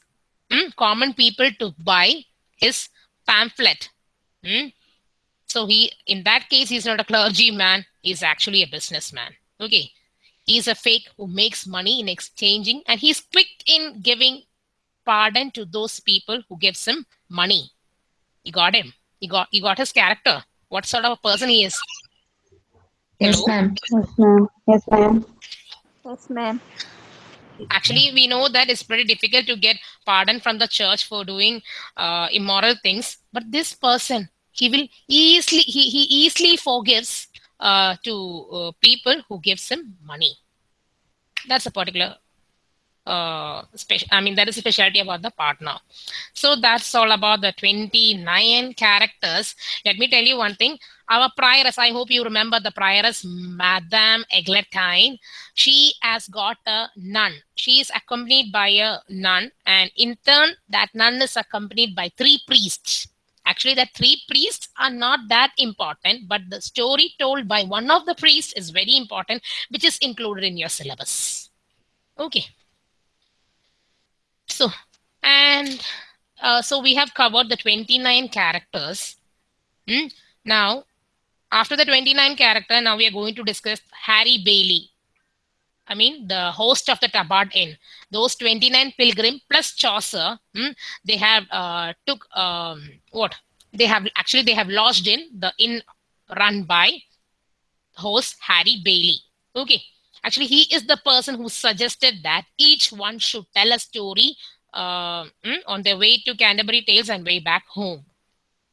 mm, common people to buy his pamphlet. Mm. so he in that case he's not a clergyman. He's actually a businessman. Okay. He's a fake who makes money in exchanging and he's quick in giving pardon to those people who gives him money. You got him. You got you got his character. What sort of a person he is Yes, Hello? ma'am. Yes, ma'am. Yes, ma'am. Yes, ma'am. actually we know that it's pretty difficult to get pardon from the church for doing uh, immoral things but this person he will easily he, he easily forgives uh, to uh, people who gives him money that's a particular uh. I mean, that is a specialty about the pardoner. So that's all about the 29 characters. Let me tell you one thing. Our prioress, I hope you remember the prioress, Madame Eglantine. She has got a nun. She is accompanied by a nun, and in turn, that nun is accompanied by three priests. Actually, the three priests are not that important, but the story told by one of the priests is very important, which is included in your syllabus. Okay. So, and uh, so we have covered the 29 characters. Hmm? Now, after the 29 character, now we are going to discuss Harry Bailey. I mean, the host of the Tabard Inn. Those 29 pilgrim plus Chaucer, hmm, they have uh, took um, what? They have actually they have lodged in the inn run by host Harry Bailey. Okay. Actually, he is the person who suggested that each one should tell a story uh, mm, on their way to Canterbury Tales and way back home.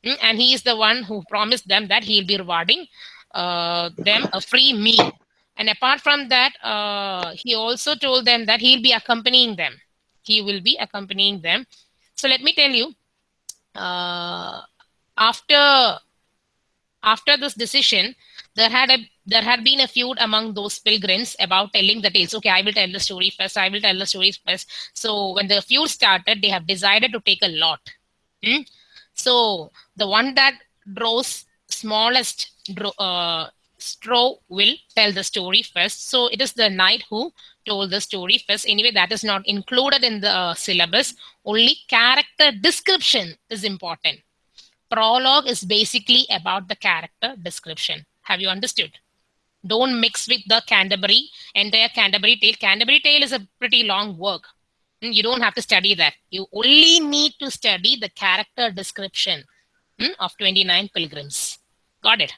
Mm, and he is the one who promised them that he'll be rewarding uh, them a free meal. And apart from that, uh, he also told them that he'll be accompanying them. He will be accompanying them. So let me tell you, uh, after after this decision, there had a there had been a feud among those pilgrims about telling the tales. Okay, I will tell the story first. I will tell the story first. So when the feud started, they have decided to take a lot. Hmm? So the one that draws smallest uh, straw will tell the story first. So it is the knight who told the story first. Anyway, that is not included in the uh, syllabus. Only character description is important. Prologue is basically about the character description. Have you understood? Don't mix with the Canterbury, entire Canterbury tale. Canterbury tale is a pretty long work. Mm, You don't have to study that. You only need to study the character description mm, of 29 pilgrims. Got it?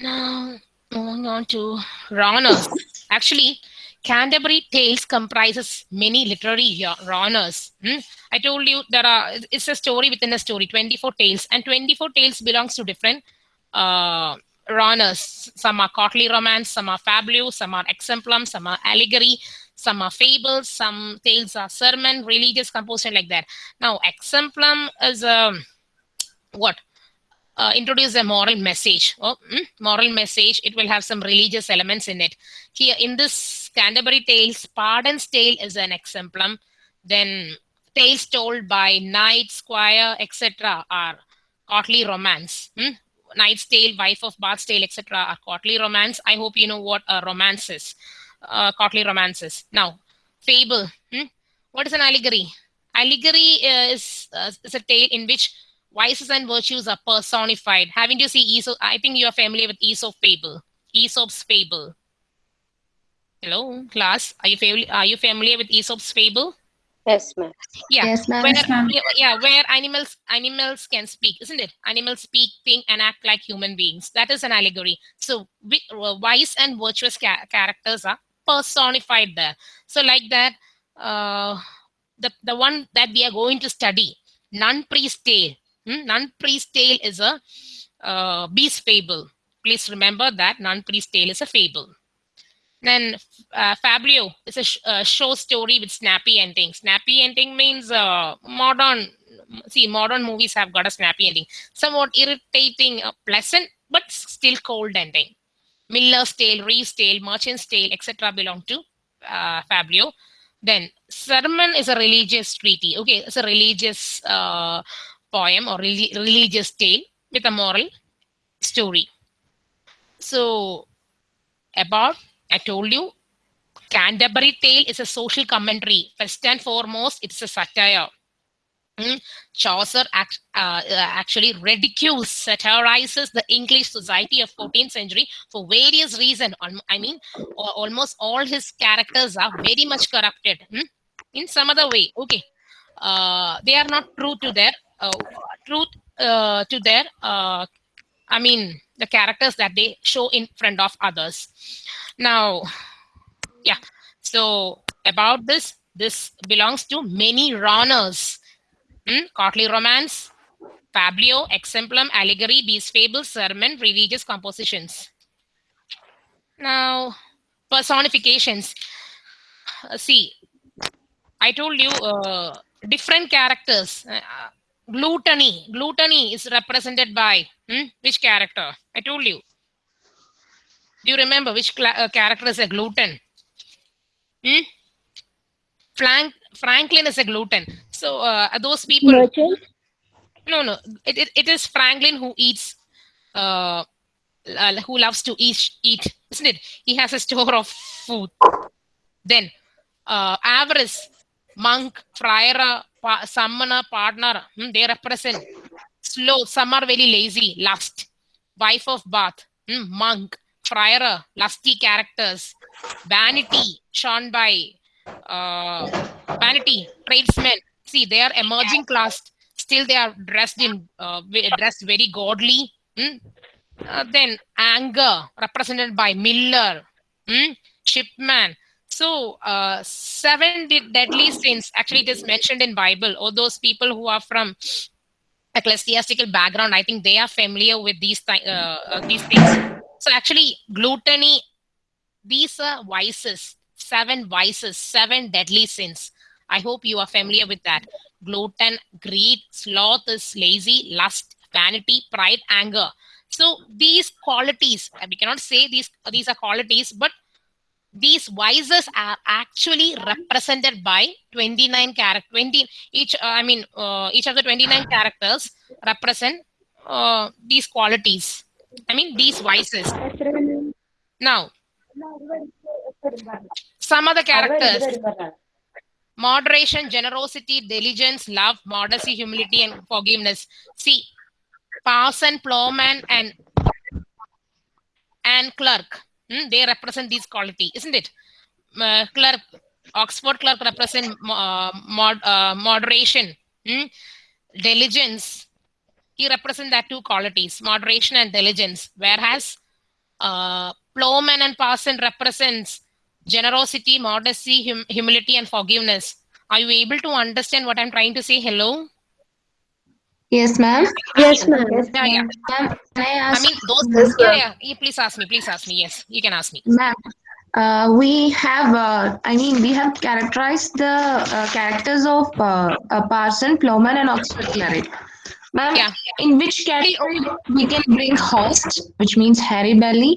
Now, moving on to genres. Actually, Canterbury Tales comprises many literary genres. Hmm? I told you there are it's a story within a story, 24 tales, and 24 tales belongs to different uh, genres. Some are courtly romance, some are fabliaux, some are exemplum, some are allegory, some are fables, some tales are sermon, religious composition like that. Now, exemplum is a what? uh, introduce a moral message. Oh, mm, moral message. It will have some religious elements in it. Here in this Canterbury Tales, Pardon's Tale is an exemplum. Then tales told by knight, squire, etc. are courtly romance. Hmm? Knight's Tale, Wife of Bath's Tale, etc. are courtly romance. I hope you know what a romance is. Uh, courtly romances. Now, fable. Hmm? What is an allegory? Allegory is, uh, is a tale in which vices and virtues are personified. Having to see Aesop, I think you are familiar with Aesop fable. Aesop's fable. Hello, class. Are you? Are you familiar with Aesop's fable? Yes, ma'am. Yeah. Yes, ma'am. Where, Yes, ma'am. yeah, yeah, where animals animals can speak, isn't it? Animals speak, think, and act like human beings. That is an allegory. So, wi- uh, wise and virtuous ca- characters are personified there. So, like that, uh, the the one that we are going to study, nun priest tale. Hmm? Nun priest tale is a uh, beast fable. Please remember that nun priest tale is a fable. Then uh, fabliau is a sh- uh, show story with snappy ending. Snappy ending means uh, modern. See, modern movies have got a snappy ending. Somewhat irritating, uh, pleasant, but still cold ending. Miller's Tale, Reeve's Tale, Merchant's Tale, etc. belong to uh, fabliau. Then sermon is a religious treaty. Okay, it's a religious uh, poem or reli- religious tale with a moral story. So, about I told you, Canterbury Tale is a social commentary. First and foremost, it's a satire. Hmm? Chaucer act, uh, uh, actually ridicules, satirizes the English society of 14th century for various reasons. I mean, almost all his characters are very much corrupted hmm? in some other way. Okay, uh, they are not true to their uh, truth uh, to their. I mean, the characters that they show in front of others. Now, yeah. So about this, this belongs to many genres. Hmm? Courtly romance, fabliau, exemplum, allegory, beast Fables, sermon, religious compositions. Now, personifications. uh, see, I told you uh, different characters. Uh, gluttony, gluttony is represented by hmm, which character? I told you. Do you remember which uh, character is a glutton? Hmm? Frank Franklin is a glutton. So uh, those people. Merchant? No, no. It, it, it is Franklin who eats. Uh, uh, who loves to eat, eat, isn't it? He has a store of food. Then, uh, avarice, monk, friar, pa- summoner, pardoner, hmm, they represent slow. Some are very lazy, lust. Wife of bath, hmm, monk, friar, lusty characters. Vanity, shown by uh, vanity, tradesmen. See, they are emerging class. Still, they are dressed in uh, dressed very godly. hmm. Uh, then anger, represented by Miller, hmm, shipman. So, uh, seven de- deadly sins. Actually, it is mentioned in Bible. or those people who are from ecclesiastical background, I think they are familiar with these thi- uh, uh, these things. So, actually, gluttony. These are vices. Seven vices. Seven deadly sins. I hope you are familiar with that. Glutton, greed, sloth is lazy, lust, vanity, pride, anger. So these qualities, we cannot say these these are qualities, but these vices are actually represented by 29 character 20 each uh, i mean uh, each of the 29 characters represent uh, these qualities. I mean these vices now some other characters. Moderation generosity diligence love modesty humility and forgiveness. See parson plowman and and clerk hmm, they represent these quality isn't it? Uh, clerk oxford clerk represent uh, mod, uh, moderation. Hmm, diligence. He represent that two qualities moderation and diligence. Whereas uh, plowman and parson represents generosity modesty hum- humility and forgiveness. Are you able to understand what i'm trying to say? Hello Yes, ma'am. Yes, ma'am. yeah yeah Ma'am, can I i mean those yeah, yeah yeah please ask me please ask me yes you can ask me Ma'am, uh, we have, uh, I mean, we have characterized the uh, characters of uh, a parson, plowman, and Oxford cleric. Ma'am, Yeah. in which category we can bring host, which means Harry Bailey?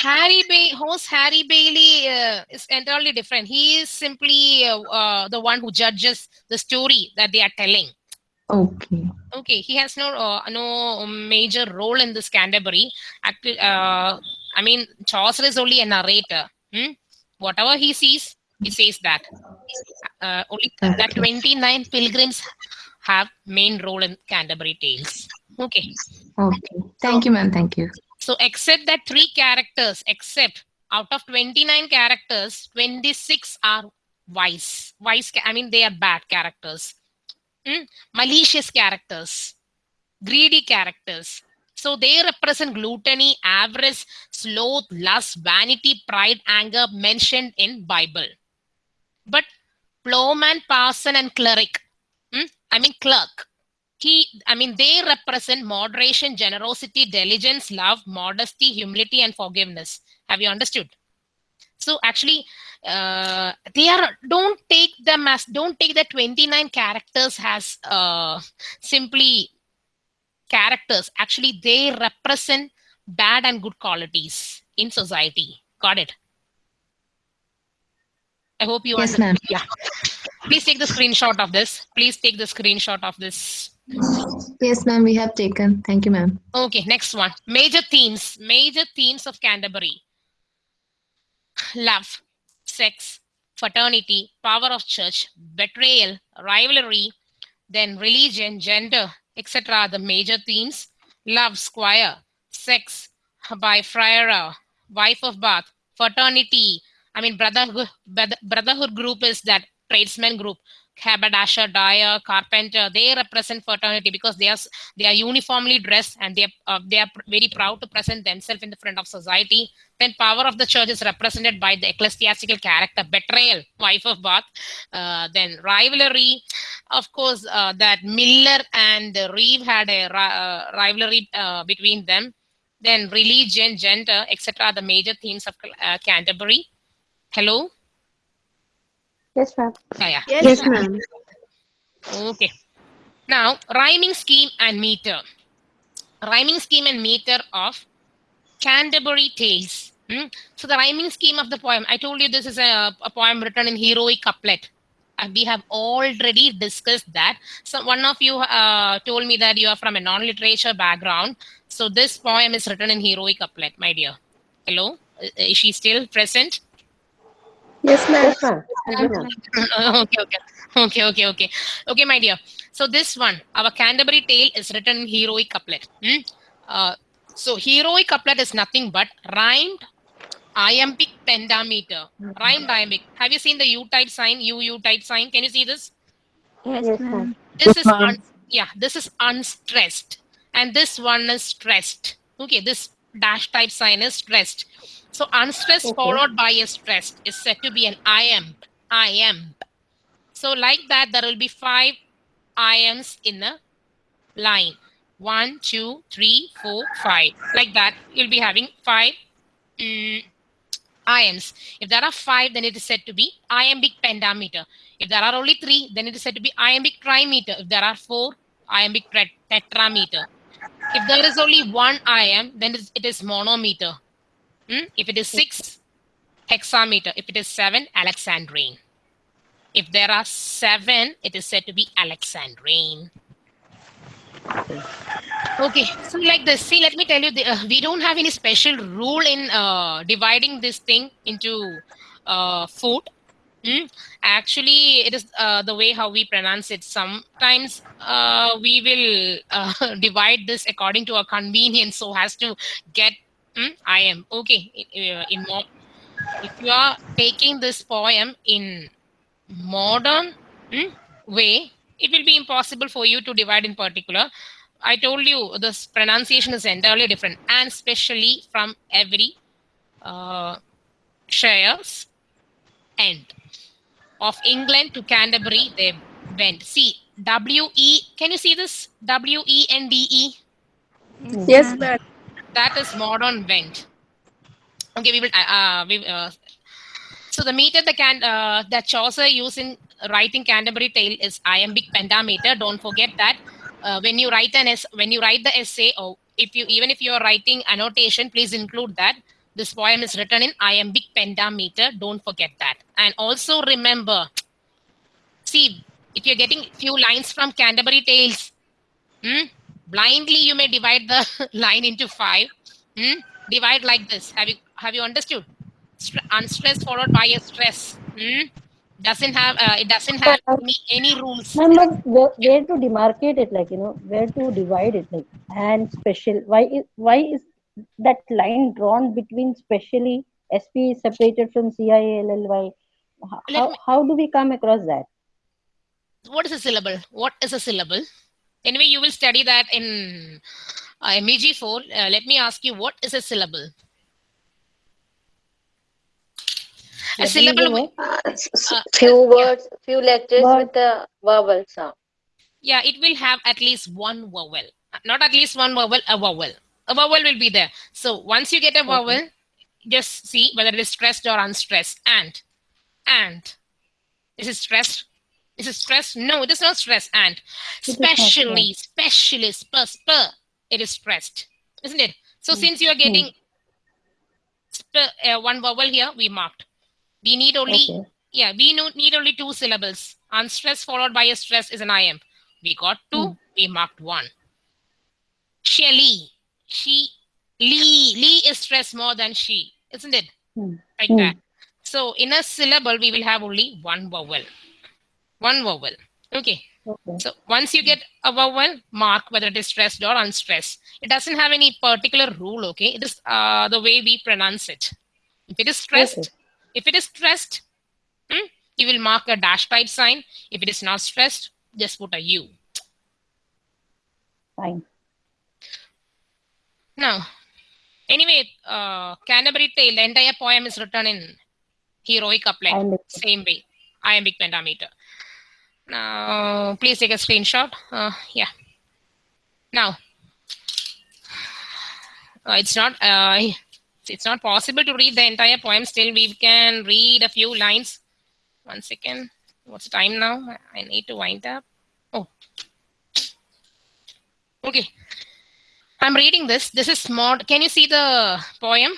Harry Bay host Harry Bailey uh, is entirely different. He is simply uh, uh, the one who judges the story that they are telling. Okay. Okay, he has no uh, no major role in this Canterbury. Actually, uh, I mean Chaucer is only a narrator. Hmm? Whatever he sees, he says that. Uh, only that twenty nine pilgrims have main role in Canterbury Tales. Okay. Okay. Thank you, ma'am. Thank you. So except that three characters, except out of 29 characters, 26 are wise. Wise, I mean, they are bad characters. Hmm? Malicious characters, greedy characters. So they represent gluttony, avarice, sloth, lust, vanity, pride, anger mentioned in Bible. But plowman, parson, and cleric, hmm? I mean clerk, he i mean they represent moderation generosity diligence love modesty humility and forgiveness have you understood so actually uh, they are don't take them as don't take the 29 characters as uh, simply characters actually they represent bad and good qualities in society got it i hope you Yes, understand ma'am. yeah please take the screenshot of this please take the screenshot of this Yes, ma'am. We have taken. Thank you, ma'am. Okay, next one. Major themes. Major themes of Canterbury. Love, sex, fraternity, power of church, betrayal, rivalry, then religion, gender, etc. the major themes. Love, squire, sex, by friar, wife of bath, fraternity. I mean, brotherhood, brotherhood group is that tradesman group. Haberdasher, dyer, carpenter, they represent fraternity because they are they are uniformly dressed and they are uh, they are very proud to present themselves in the front of society. Then power of the church is represented by the ecclesiastical character, betrayal, wife of Bath. Uh, then rivalry, of course, uh, that Miller and Reeve had a uh, rivalry uh, between them. Then religion, gender, etc. the major themes of uh, Canterbury. Hello? Yes, ma'am. Yeah, yeah. Yes, ma'am. Okay. Now, rhyming scheme and meter. Rhyming scheme and meter of Canterbury Tales. Hmm? So, the rhyming scheme of the poem, I told you this is a, a poem written in heroic couplet. And we have already discussed that. So, one of you uh, told me that you are from a non literature background. So, this poem is written in heroic couplet, my dear. Hello? Uh, Is she still present? Yes, ma'am. Yes, ma'am. Yes, ma'am. okay, okay, okay, okay, okay, okay, my dear. So this one, our Canterbury Tale is written in heroic couplet. Hmm? Uh, so heroic couplet is nothing but rhymed iambic pentameter. Rhymed iambic. Have you seen the U type sign? U U type sign. Can you see this? Yes, ma'am. This is un- yeah. This is unstressed, and this one is stressed. Okay, this dash type sign is stressed. So unstressed Okay. followed by a stressed is said to be an iamb. Iamb. So like that, there will be five iambs in a line. One, two, three, four, five. Like that, you'll be having five mm, iambs. If there are five, then it is said to be iambic pentameter. If there are only three, then it is said to be iambic trimeter. If there are four, iambic tet- tetrameter. If there is only one iamb, then it is monometer. Hmm? If it is six, hexameter. If it is seven, alexandrine. If there are seven, it is said to be alexandrine. Okay, so like this, see, let me tell you, the, uh, we don't have any special rule in uh, dividing this thing into uh, food. Hmm? Actually, it is uh, the way how we pronounce it. Sometimes uh, we will uh, divide this according to our convenience, so as to get. Hmm? I am okay. uh, In if you are taking this poem in modern hmm, way, it will be impossible for you to divide in particular. I told you this pronunciation is entirely different, and especially from every uh, shares end of England to Canterbury, they went. See, W E. Can you see this? W E N D E. Yes, ma'am. That is modern vent. Okay, we will. Uh, uh, we, uh, so the meter the can uh, that Chaucer used in writing Canterbury Tale is iambic pentameter. Don't forget that. Uh, when you write an es- when you write the essay, or if you even if you are writing annotation, please include that this poem is written in iambic pentameter. Don't forget that. And also remember, see if you're getting few lines from Canterbury Tales, hmm, blindly you may divide the line into five. Hmm? Divide like this. Have you have you understood? Stre- unstress followed by a stress. Hmm? Doesn't have uh, it doesn't have any, any rules. Ma'am, but where, where to demarcate it, like you know, where to divide it, like and special? Why is why is that line drawn between specially? SP is separated from CILLY. How, how, me- how do we come across that? What is a syllable? What is a syllable? Anyway, you will study that in uh, MEG4. Uh, let me ask you, what is a syllable? A What is syllable. the wi- uh, few yeah. words, few letters Word. with a vowel sound. Yeah, it will have at least one vowel. Not at least one vowel, a vowel. A vowel will be there. So once you get a vowel, just see whether it is stressed or unstressed. And, and. Is it stressed? Is it stress? No, it is not stress. And. Specially, specially, spur, spur, it is stressed. Isn't it? So since you are getting spur, uh, one vowel here, we marked. We need only Okay. yeah, we need only two syllables. Unstressed followed by a stress is an iamb. We got two, we marked one. Shelly, she, Lee, Lee is stressed more than she, isn't it? Hmm. Like Hmm. that. So in a syllable, we will have only one vowel. One vowel. Okay. Okay. So once you get a vowel, mark whether it is stressed or unstressed. It doesn't have any particular rule, okay? It is uh, the way we pronounce it. If it is stressed, Okay. if it is stressed, hmm, you will mark a dash type sign. If it is not stressed, just put a U. Fine. Now, anyway, uh, Canterbury Tale, the entire poem is written in heroic couplet, same way, iambic pentameter. Now, please take a screenshot. Uh, yeah. Now, uh, it's not. Uh, It's not possible to read the entire poem. Still, we can read a few lines. One second. What's the time now? I need to wind up. Oh. Okay. I'm reading this. This is mod. Can you see the poem?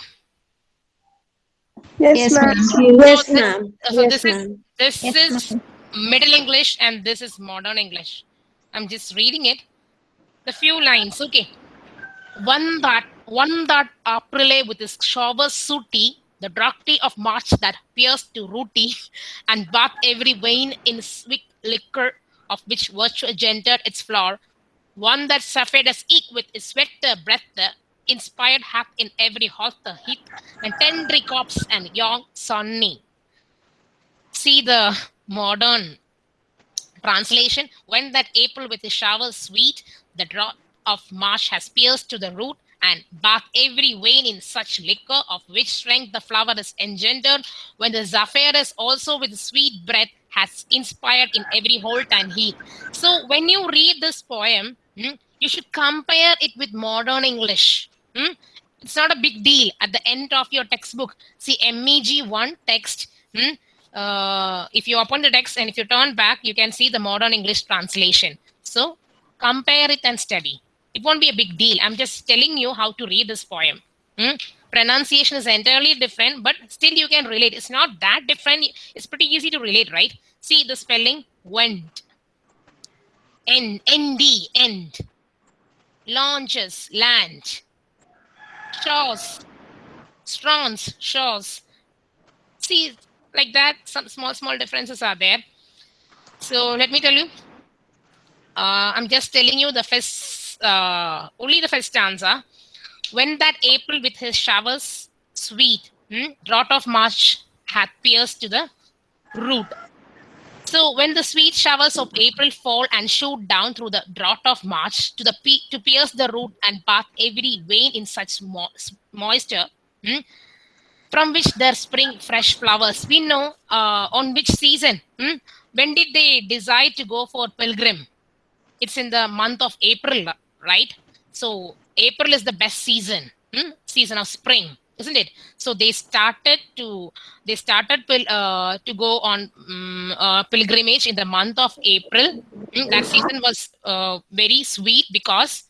Yes, Yes, ma'am. ma'am. Yes, So this- ma'am. So Yes, this is ma'am. this Yes, is Middle English and this is Modern English. I'm just reading it. The few lines. Okay. One that one that Aprile with his shower sooty, the draughty of March that pierced to rooty, and bath every vein in sweet liquor of which virtue gendered its flower. One that suffered as eke with his sweater breath, inspired hath in every halter heat, and tender corpse and young sunny see the modern translation when that april with his showers sweet the drop of marsh has pierced to the root and bath every vein in such liquor of which strength the flower is engendered when the zephyrus also with sweet breath has inspired in every holt and heath so when you read this poem hmm, you should compare it with modern english hmm? it's not a big deal at the end of your textbook see meg1 text hmm, uh, if you open the text and if you turn back, you can see the modern English translation. So compare it and study. It won't be a big deal. I'm just telling you how to read this poem. Hmm? Pronunciation is entirely different, but still you can relate. It's not that different. It's pretty easy to relate, right? See the spelling went. End, ND, end. Launches, land. Shores, strawns, shores. See, like that some small small differences are there. So let me tell you. Uh, i'm just telling you the first uh, only the first stanza. When that april with his showers sweet hmm, drought of march hath pierced to the root. So when the sweet showers of april fall and shoot down through the drought of march to the to pierce the root and bath every vein in such mo- moisture hmm, from which there spring fresh flowers. We know uh, on which season. hmm? When did they decide to go for pilgrim? It's in the month of April, right? So April is the best season, hmm? season of spring, isn't it? So they started to they started uh, to go on um, uh, pilgrimage in the month of April. Hmm, That season was uh, very sweet because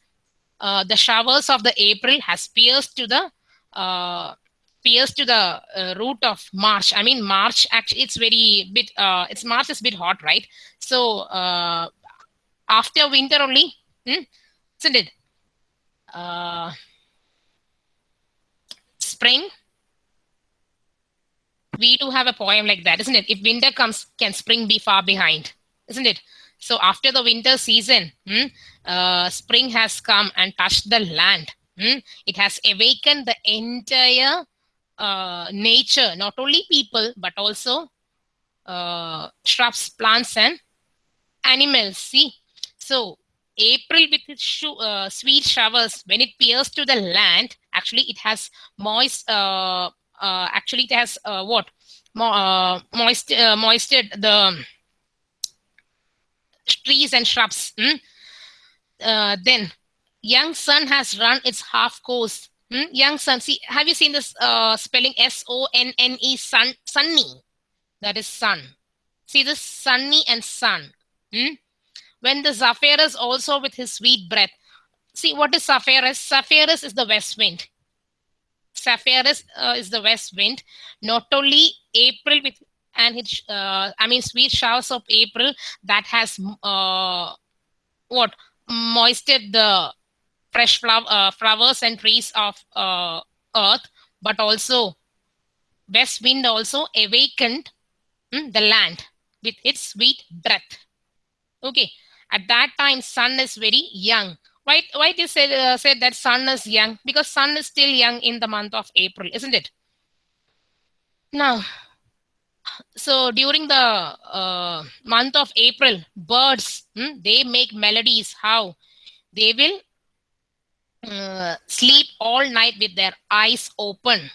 uh, the showers of the April has pierced to the pierced to the uh, root of March. I mean, March actually it's very bit. Uh, it's March is bit hot, right? So uh, after winter only, hmm? isn't it? Uh, spring. We do have a poem like that, isn't it? If winter comes, can spring be far behind? Isn't it? So after the winter season, hmm, uh, spring has come and touched the land. hmm? It has awakened the entire uh, nature, not only people, but also uh, shrubs, plants, and animals. See, so April with its sho- uh, sweet showers, when it pierces to the land, actually it has moist. Uh, uh, actually, it has uh, what? Mo- uh, moist, uh, moisted the trees and shrubs. hmm? Uh, then young sun has run its half course. Hmm? Young sun. See, have you seen this uh, spelling S O N N E sun? Sunny. That is sun. See this sunny and sun. Hmm? When the Zephyrus also with his sweet breath. See what is Zephyrus? Zephyrus is the west wind. Zephyrus uh, is the west wind. Not only April with and its uh, I mean sweet showers of April that has uh, what moisted the fresh flower, uh, flowers and trees of uh, earth, but also west wind also awakened hmm, the land with its sweet breath. Okay, at that time sun is very young. Why why they said uh, said that sun is young? Because sun is still young in the month of April, isn't it? Now, so during the uh, month of April, birds hmm, they make melodies. How they will uh, sleep all night with their eyes open.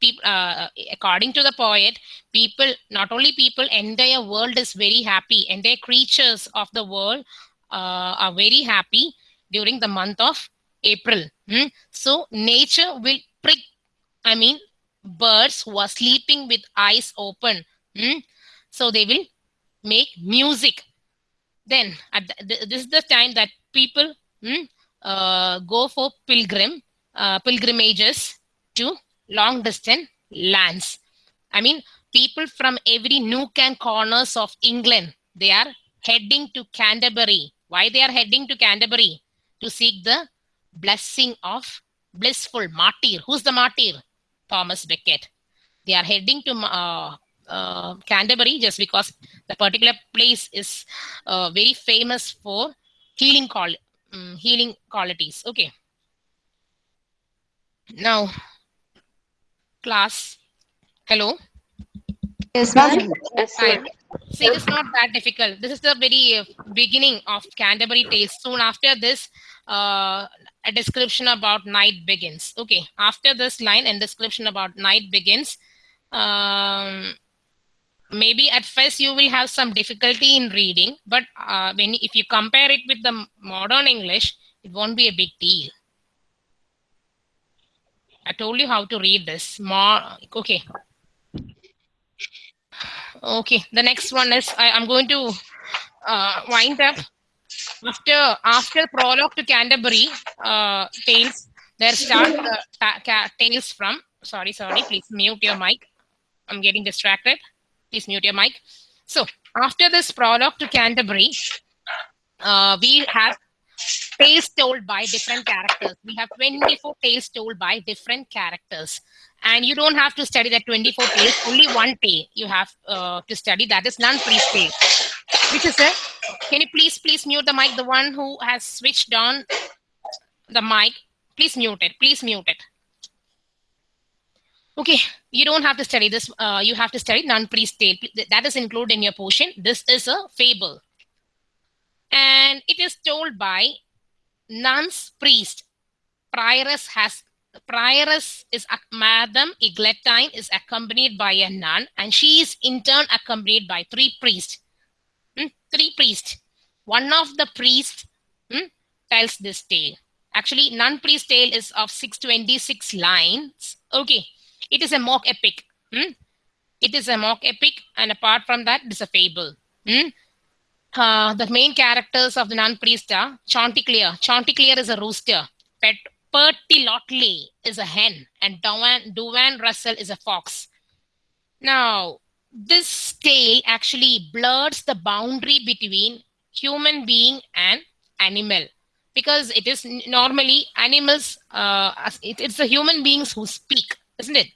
People, uh, according to the poet, people, not only people, entire world is very happy. Entire creatures of the world uh, are very happy during the month of April. Hmm? So nature will prick I mean, birds who are sleeping with eyes open. hmm? So they will make music. Then at the, this is the time that people hmm, uh, go for pilgrim uh, pilgrimages to long distance lands. I mean, people from every nook and corners of England they are heading to Canterbury. Why they are heading to Canterbury? To seek the blessing of blissful martyr. Who's the martyr? Thomas Becket. They are heading to uh, uh, Canterbury just because the particular place is uh, very famous for healing um, healing qualities. Okay. Now, class. Hello. Yes, ma'am. Yes, Hi. See, it's not that difficult. This is the very uh, beginning of Canterbury Tales. Soon after this, uh, a description about night begins. Okay, after this line and description about night begins, um, maybe at first you will have some difficulty in reading, but uh, when if you compare it with the modern English, it won't be a big deal. I told you how to read this. More okay. Okay, the next one is I, I'm going to uh, wind up after after prologue to Canterbury uh, tales. There start the ta- tales from. Sorry, sorry. Please mute your mic. I'm getting distracted. Please mute your mic. So after this prologue to Canterbury, uh, we have tales told by different characters. We have 24 tales told by different characters. And you don't have to study that 24 tales, only one tale you have uh, to study. That is nun-priest tale. Which is a, can you please, please mute the mic? The one who has switched on the mic, please mute it. Please mute it. Okay, you don't have to study this. Uh, you have to study nun-priest tale. That is included in your portion. This is a fable. And it is told by nuns priest. Prioress has prioress is Madam Eglantine is accompanied by a nun, and she is in turn accompanied by three priests. Hmm, Three priests. One of the priests hmm, tells this tale. Actually, nun priest tale is of 626 lines. Okay, it is a mock epic. hmm. It is a mock epic, and apart from that, it is a fable. hmm. Uh, the main characters of the nun priest are Chanticleer. Chanticleer is a rooster. Pet Pertilotley is a hen, and Daun, Daun Russell is a fox. Now, this tale actually blurs the boundary between human being and animal because it is normally animals, uh, it- it's the human beings who speak, isn't it?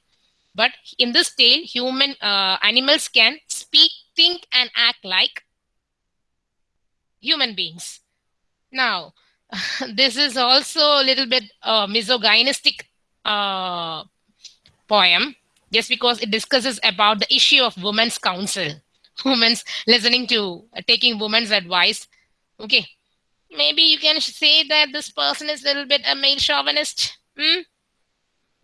But in this tale, human uh, animals can speak, think, and act like human beings. Now, this is also a little bit uh, misogynistic uh, poem just because it discusses about the issue of women's counsel, women's listening to, uh, taking women's advice. Okay, maybe you can say that this person is a little bit a male chauvinist, hmm?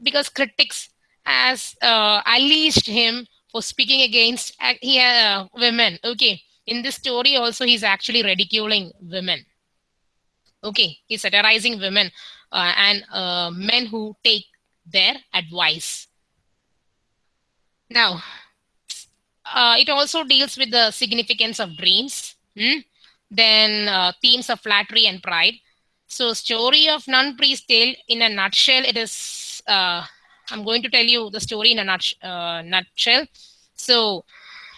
because critics has uh, unleashed him for speaking against uh, he, uh, women. Okay, in this story also he's actually ridiculing women. Okay. He's satirizing women uh, and uh, men who take their advice. Now uh, it also deals with the significance of dreams. Hmm? then uh, themes of flattery and pride. So story of nun priest tale in a nutshell it is uh, i'm going to tell you the story in a nut, uh, nutshell. So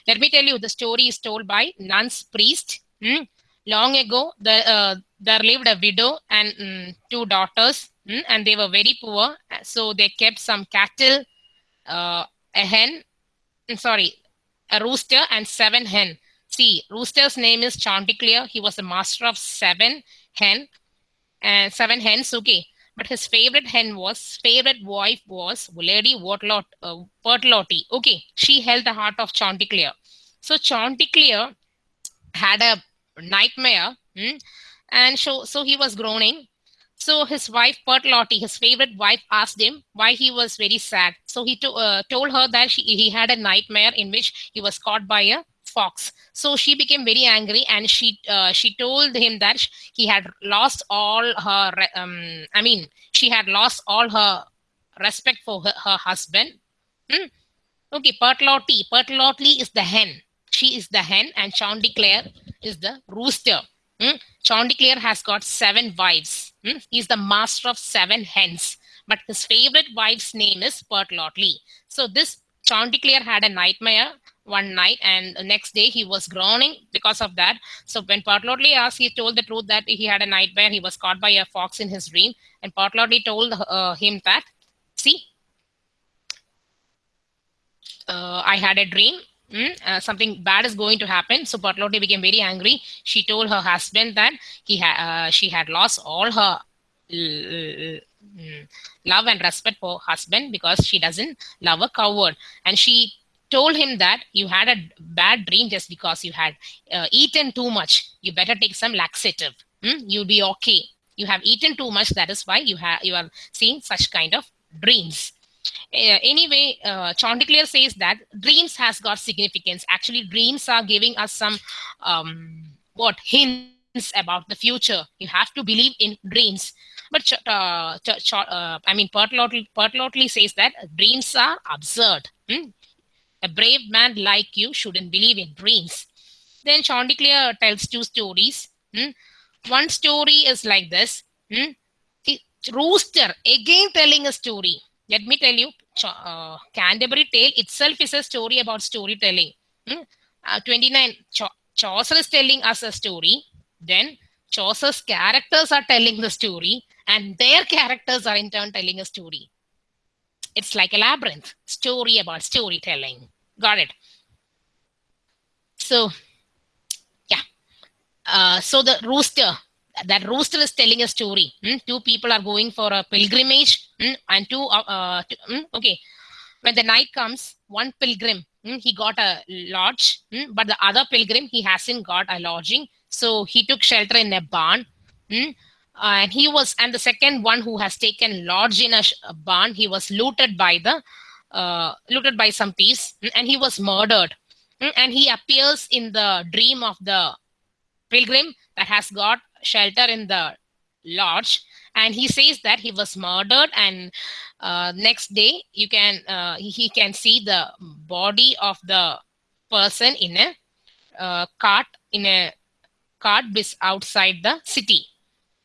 let me tell you the story is told by nun's priest hmm? long ago the, uh, there lived a widow and mm, two daughters mm, and they were very poor so they kept some cattle uh, a hen mm, sorry a rooster and seven hen. See rooster's name is chanticleer. He was the master of seven hen and seven hens okay but his favorite hen was favorite wife was lady Wortlot, uh, okay she held the heart of chanticleer. So chanticleer had a nightmare hmm, and so so he was groaning. So his wife Pertlotti, his favorite wife asked him why he was very sad. So he to, uh, told her that she, he had a nightmare in which he was caught by a fox so she became very angry and she uh, she told him that he had lost all her um, i mean she had lost all her respect for her, her husband. Hmm? Okay, Pertlotti. Pertlotti is the hen. She is the hen, and Chanticleer is the rooster. Hmm? Chanticleer has got seven wives. Hmm? He's the master of seven hens, but his favorite wife's name is Pertlotti. So this Chanticleer had a nightmare one night, and the next day he was groaning because of that. So when Pertlotti asked, he told the truth that he had a nightmare. He was caught by a fox in his dream, and Pertlotti told uh, him that, see, uh, I had a dream. mm, uh, something bad is going to happen. So Pertlotti became very angry. She told her husband that he had uh, she had lost all her mm, love and respect for husband because she doesn't love a coward, and she told him that you had a bad dream just because you had uh, eaten too much. You better take some laxative. mm, You'll be okay. You have eaten too much. That is why you have you are seeing such kind of dreams. Uh, anyway, uh, Chanticleer says that dreams has got significance. Actually, dreams are giving us some um, what hints about the future. You have to believe in dreams. But uh, uh, I mean, Pertlotti, Pertlotti says that dreams are absurd. Hmm? A brave man like you shouldn't believe in dreams. Then Chanticleer tells two stories. Hmm? One story is like this. Hmm? The Rooster again telling a story. Let me tell you, uh, Canterbury Tale itself is a story about storytelling. Hmm? Uh, 29, Cha- Chaucer is telling us a story. Then Chaucer's characters are telling the story, and their characters are in turn telling a story. It's like a labyrinth story about storytelling. Got it? So, yeah. Uh, so the rooster, that rooster is telling a story. hmm? Two people are going for a pilgrimage, hmm? and two, uh, uh, two- hmm? okay. When the night comes, one pilgrim, hmm, he got a lodge, hmm, but the other pilgrim, he hasn't got a lodging. So he took shelter in a barn. Hmm, and he was, and the second one who has taken lodge in a, a barn, he was looted by the, uh, looted by some thieves, hmm, and he was murdered. Hmm, and he appears in the dream of the pilgrim that has got shelter in the lodge and he says that he was murdered and uh, next day you can uh, he, can see the body of the person in a uh, cart in a cart outside the city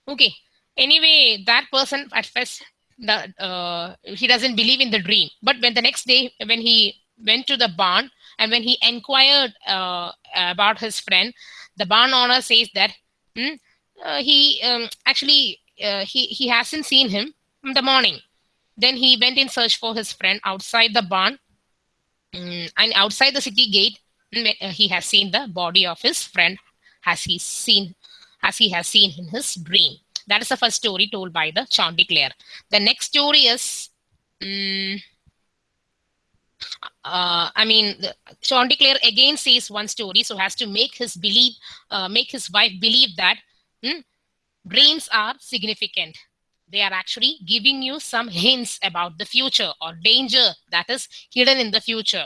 okay. Anyway that person at first the uh, he doesn't believe in the dream. But when the next day when he went to the barn and when he inquired uh, about his friend the barn owner says that hmm, uh, he um, actually uh, he he hasn't seen him in the morning. Then he went in search for his friend outside the barn Mm, and outside the city gate mm, he has seen the body of his friend. Has he seen as he has seen in his dream that is the first story told by the chanticleer the next story is mm, uh, I mean, the, Chanticleer again says one story, so has to make his believe, uh, make his wife believe that hmm, dreams are significant. They are actually giving you some hints about the future or danger that is hidden in the future.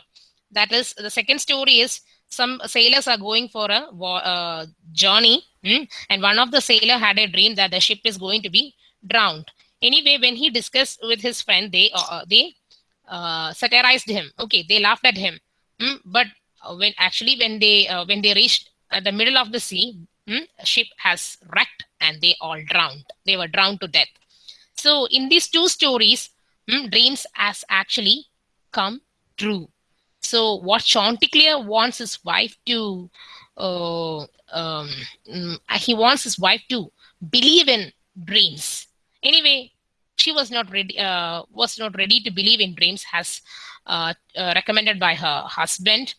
That is the second story is some sailors are going for a uh, journey, hmm, and one of the sailor had a dream that the ship is going to be drowned. Anyway, when he discussed with his friend, they uh, they uh, satirized him. Okay, they laughed at him. Mm, but uh, when actually when they uh, when they reached the middle of the sea, mm, ship has wrecked and they all drowned. They were drowned to death. So in these two stories, mm, dreams has actually come true. So what Chanticleer wants his wife to, uh, um, mm, he wants his wife to believe in dreams. Anyway, she was not ready uh, was not ready to believe in dreams as uh, uh, recommended by her husband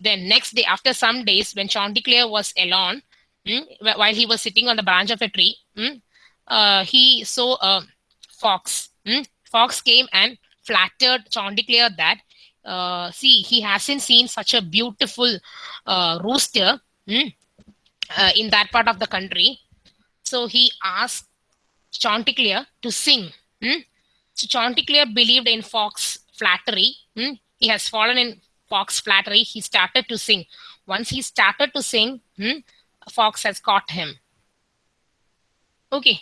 then next day after some days when chanticleer was alone mm, while he was sitting on the branch of a tree mm, uh, he saw a fox mm. fox came and flattered chanticleer that uh, see he hasn't seen such a beautiful uh, rooster mm, uh, in that part of the country so he asked Chanticleer to sing. hmm? So Chanticleer believed in Fox flattery. hmm? He has fallen in Fox flattery. He started to sing. Once he started to sing, hmm, Fox has caught him. Okay.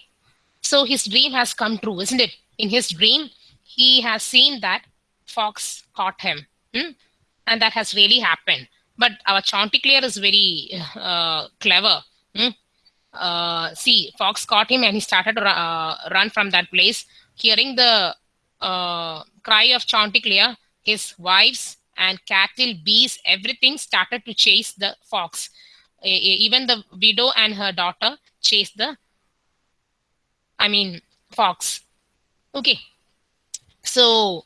So his dream has come true, isn't it? In his dream, he has seen that fox caught him. hmm? And that has really happened. But our Chanticleer is very uh, clever. hmm? Uh, see, fox caught him and he started to uh, run from that place. Hearing the uh, cry of Chanticleer, his wives and cattle, bees, everything started to chase the fox. Even the widow and her daughter chased the, I mean, fox. Okay. So,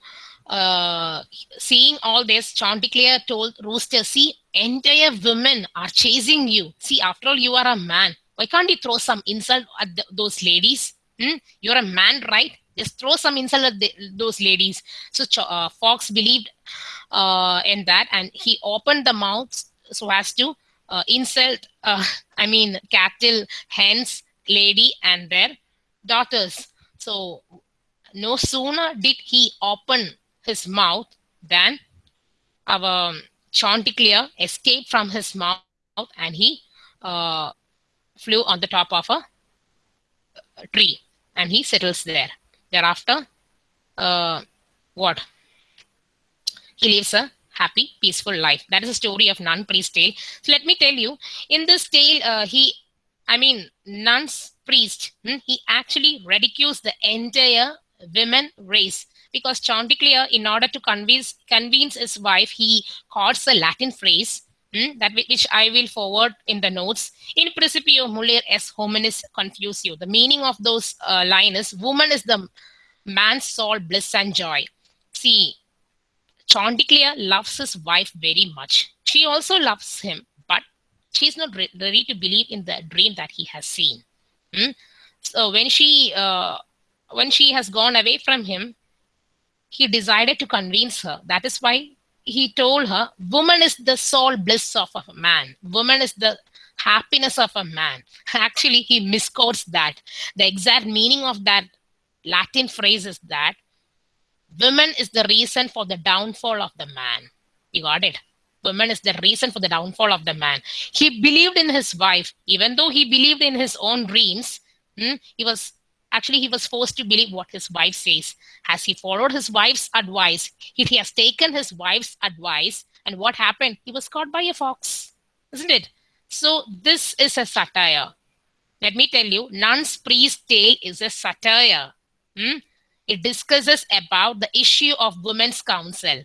uh, seeing all this, Chanticleer told Rooster, see, entire women are chasing you. See, after all, you are a man. Why can't you throw some insult at those ladies? Hmm? You're a man, right? Just throw some insult at those ladies. So uh, Fox believed uh, in that, and he opened the mouth so as to uh, insult. Uh, I mean, cattle, hens, lady, and their daughters. So no sooner did he open his mouth than our Chanticleer escaped from his mouth and he uh, flew on the top of a a tree and he settles there. Thereafter, uh, what? He lives a happy, peaceful life. That is the story of Nun Priest Tale. So let me tell you, in this tale, uh, he, I mean, Nun's priest, hmm, he actually ridicules the entire women race because Chanticleer, in order to convince convince his wife, he quotes a Latin phrase hmm, that which I will forward in the notes. In principio mulier es hominis confusio. The meaning of those uh, is woman is the man's soul, bliss and joy. See, Chanticleer loves his wife very much. She also loves him, but she's not re- ready to believe in the dream that he has seen. Hmm? So when she uh, when she has gone away from him, he decided to convince her. That is why he told her, Woman is the sole bliss of a man. Woman is the happiness of a man. Actually, he misquotes that. The exact meaning of that Latin phrase is that woman is the reason for the downfall of the man. You got it? Woman is the reason for the downfall of the man. He believed in his wife, even though he believed in his own dreams. hmm, he was actually he was forced to believe what his wife says. Has he followed his wife's advice? He, he has taken his wife's advice, and what happened? He was caught by a fox, isn't it? So this is a satire. Let me tell you, Nun's priest tale is a satire. Hmm? It discusses about the issue of women's counsel.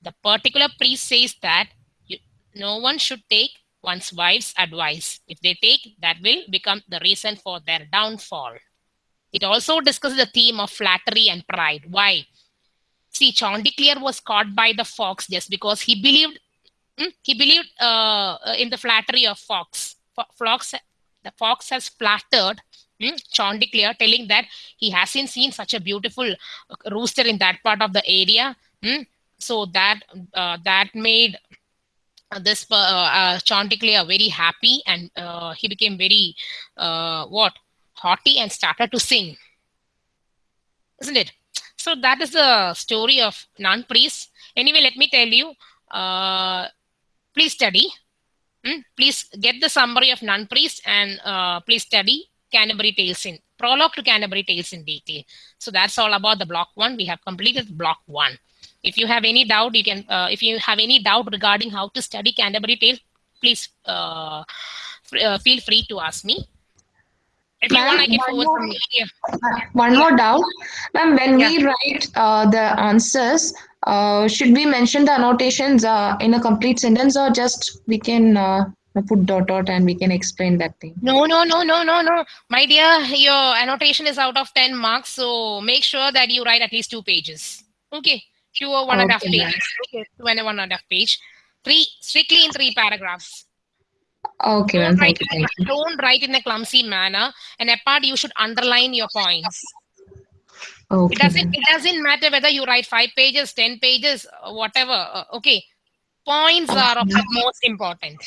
The particular priest says that you, no one should take one's wife's advice. If they take, that will become the reason for their downfall. It also discusses the theme of flattery and pride. Why? See, Chanticleer was caught by the fox just because he believed hmm, he believed uh, uh, in the flattery of fox. Fox, the fox has flattered hmm, Chanticleer, telling that he hasn't seen such a beautiful uh, rooster in that part of the area. hmm. So that uh, that made this uh, uh, Chanticleer very happy, and uh, he became very uh, what haughty and started to sing. Isn't it? So that is the story of nun priest. Anyway, let me tell you. Uh, please study. Hmm? Please get the summary of nun priest and uh, please study Canterbury Tales in prologue to Canterbury Tales in detail. So that's all about the block one. We have completed block one. If you have any doubt, you can. Uh, if you have any doubt regarding how to study Canterbury Tales, please uh, uh, feel free to ask me. If you want, I can forward one some. more- Yeah. One more doubt, ma'am. When we write uh, the answers, uh, should we mention the annotations uh, in a complete sentence, or just we can uh, put dot dot and we can explain that thing? No, no, no, no, no, no. My dear, your annotation is out of 10 marks, so make sure that you write at least two pages. Okay. Two or one and a half Okay, pages. Okay. Two and a one and a half page. Three, strictly in three paragraphs. Okay, ma'am. Don't write, Thank you. in Thank a, don't write in a clumsy manner. And apart, you should underline your points. you. It doesn't, it doesn't matter whether you write five pages, 10 pages, uh, whatever. Uh, okay. Points are of the most important.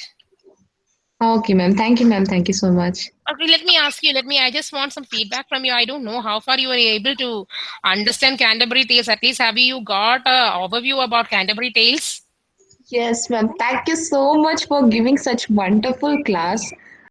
Okay, ma'am. Thank you, ma'am. Thank you so much. Okay, let me ask you. Let me. I just want some feedback from you. I don't know how far you were able to understand Canterbury Tales. At least, have you got an overview about Canterbury Tales? Yes, ma'am. Thank you so much for giving such wonderful class.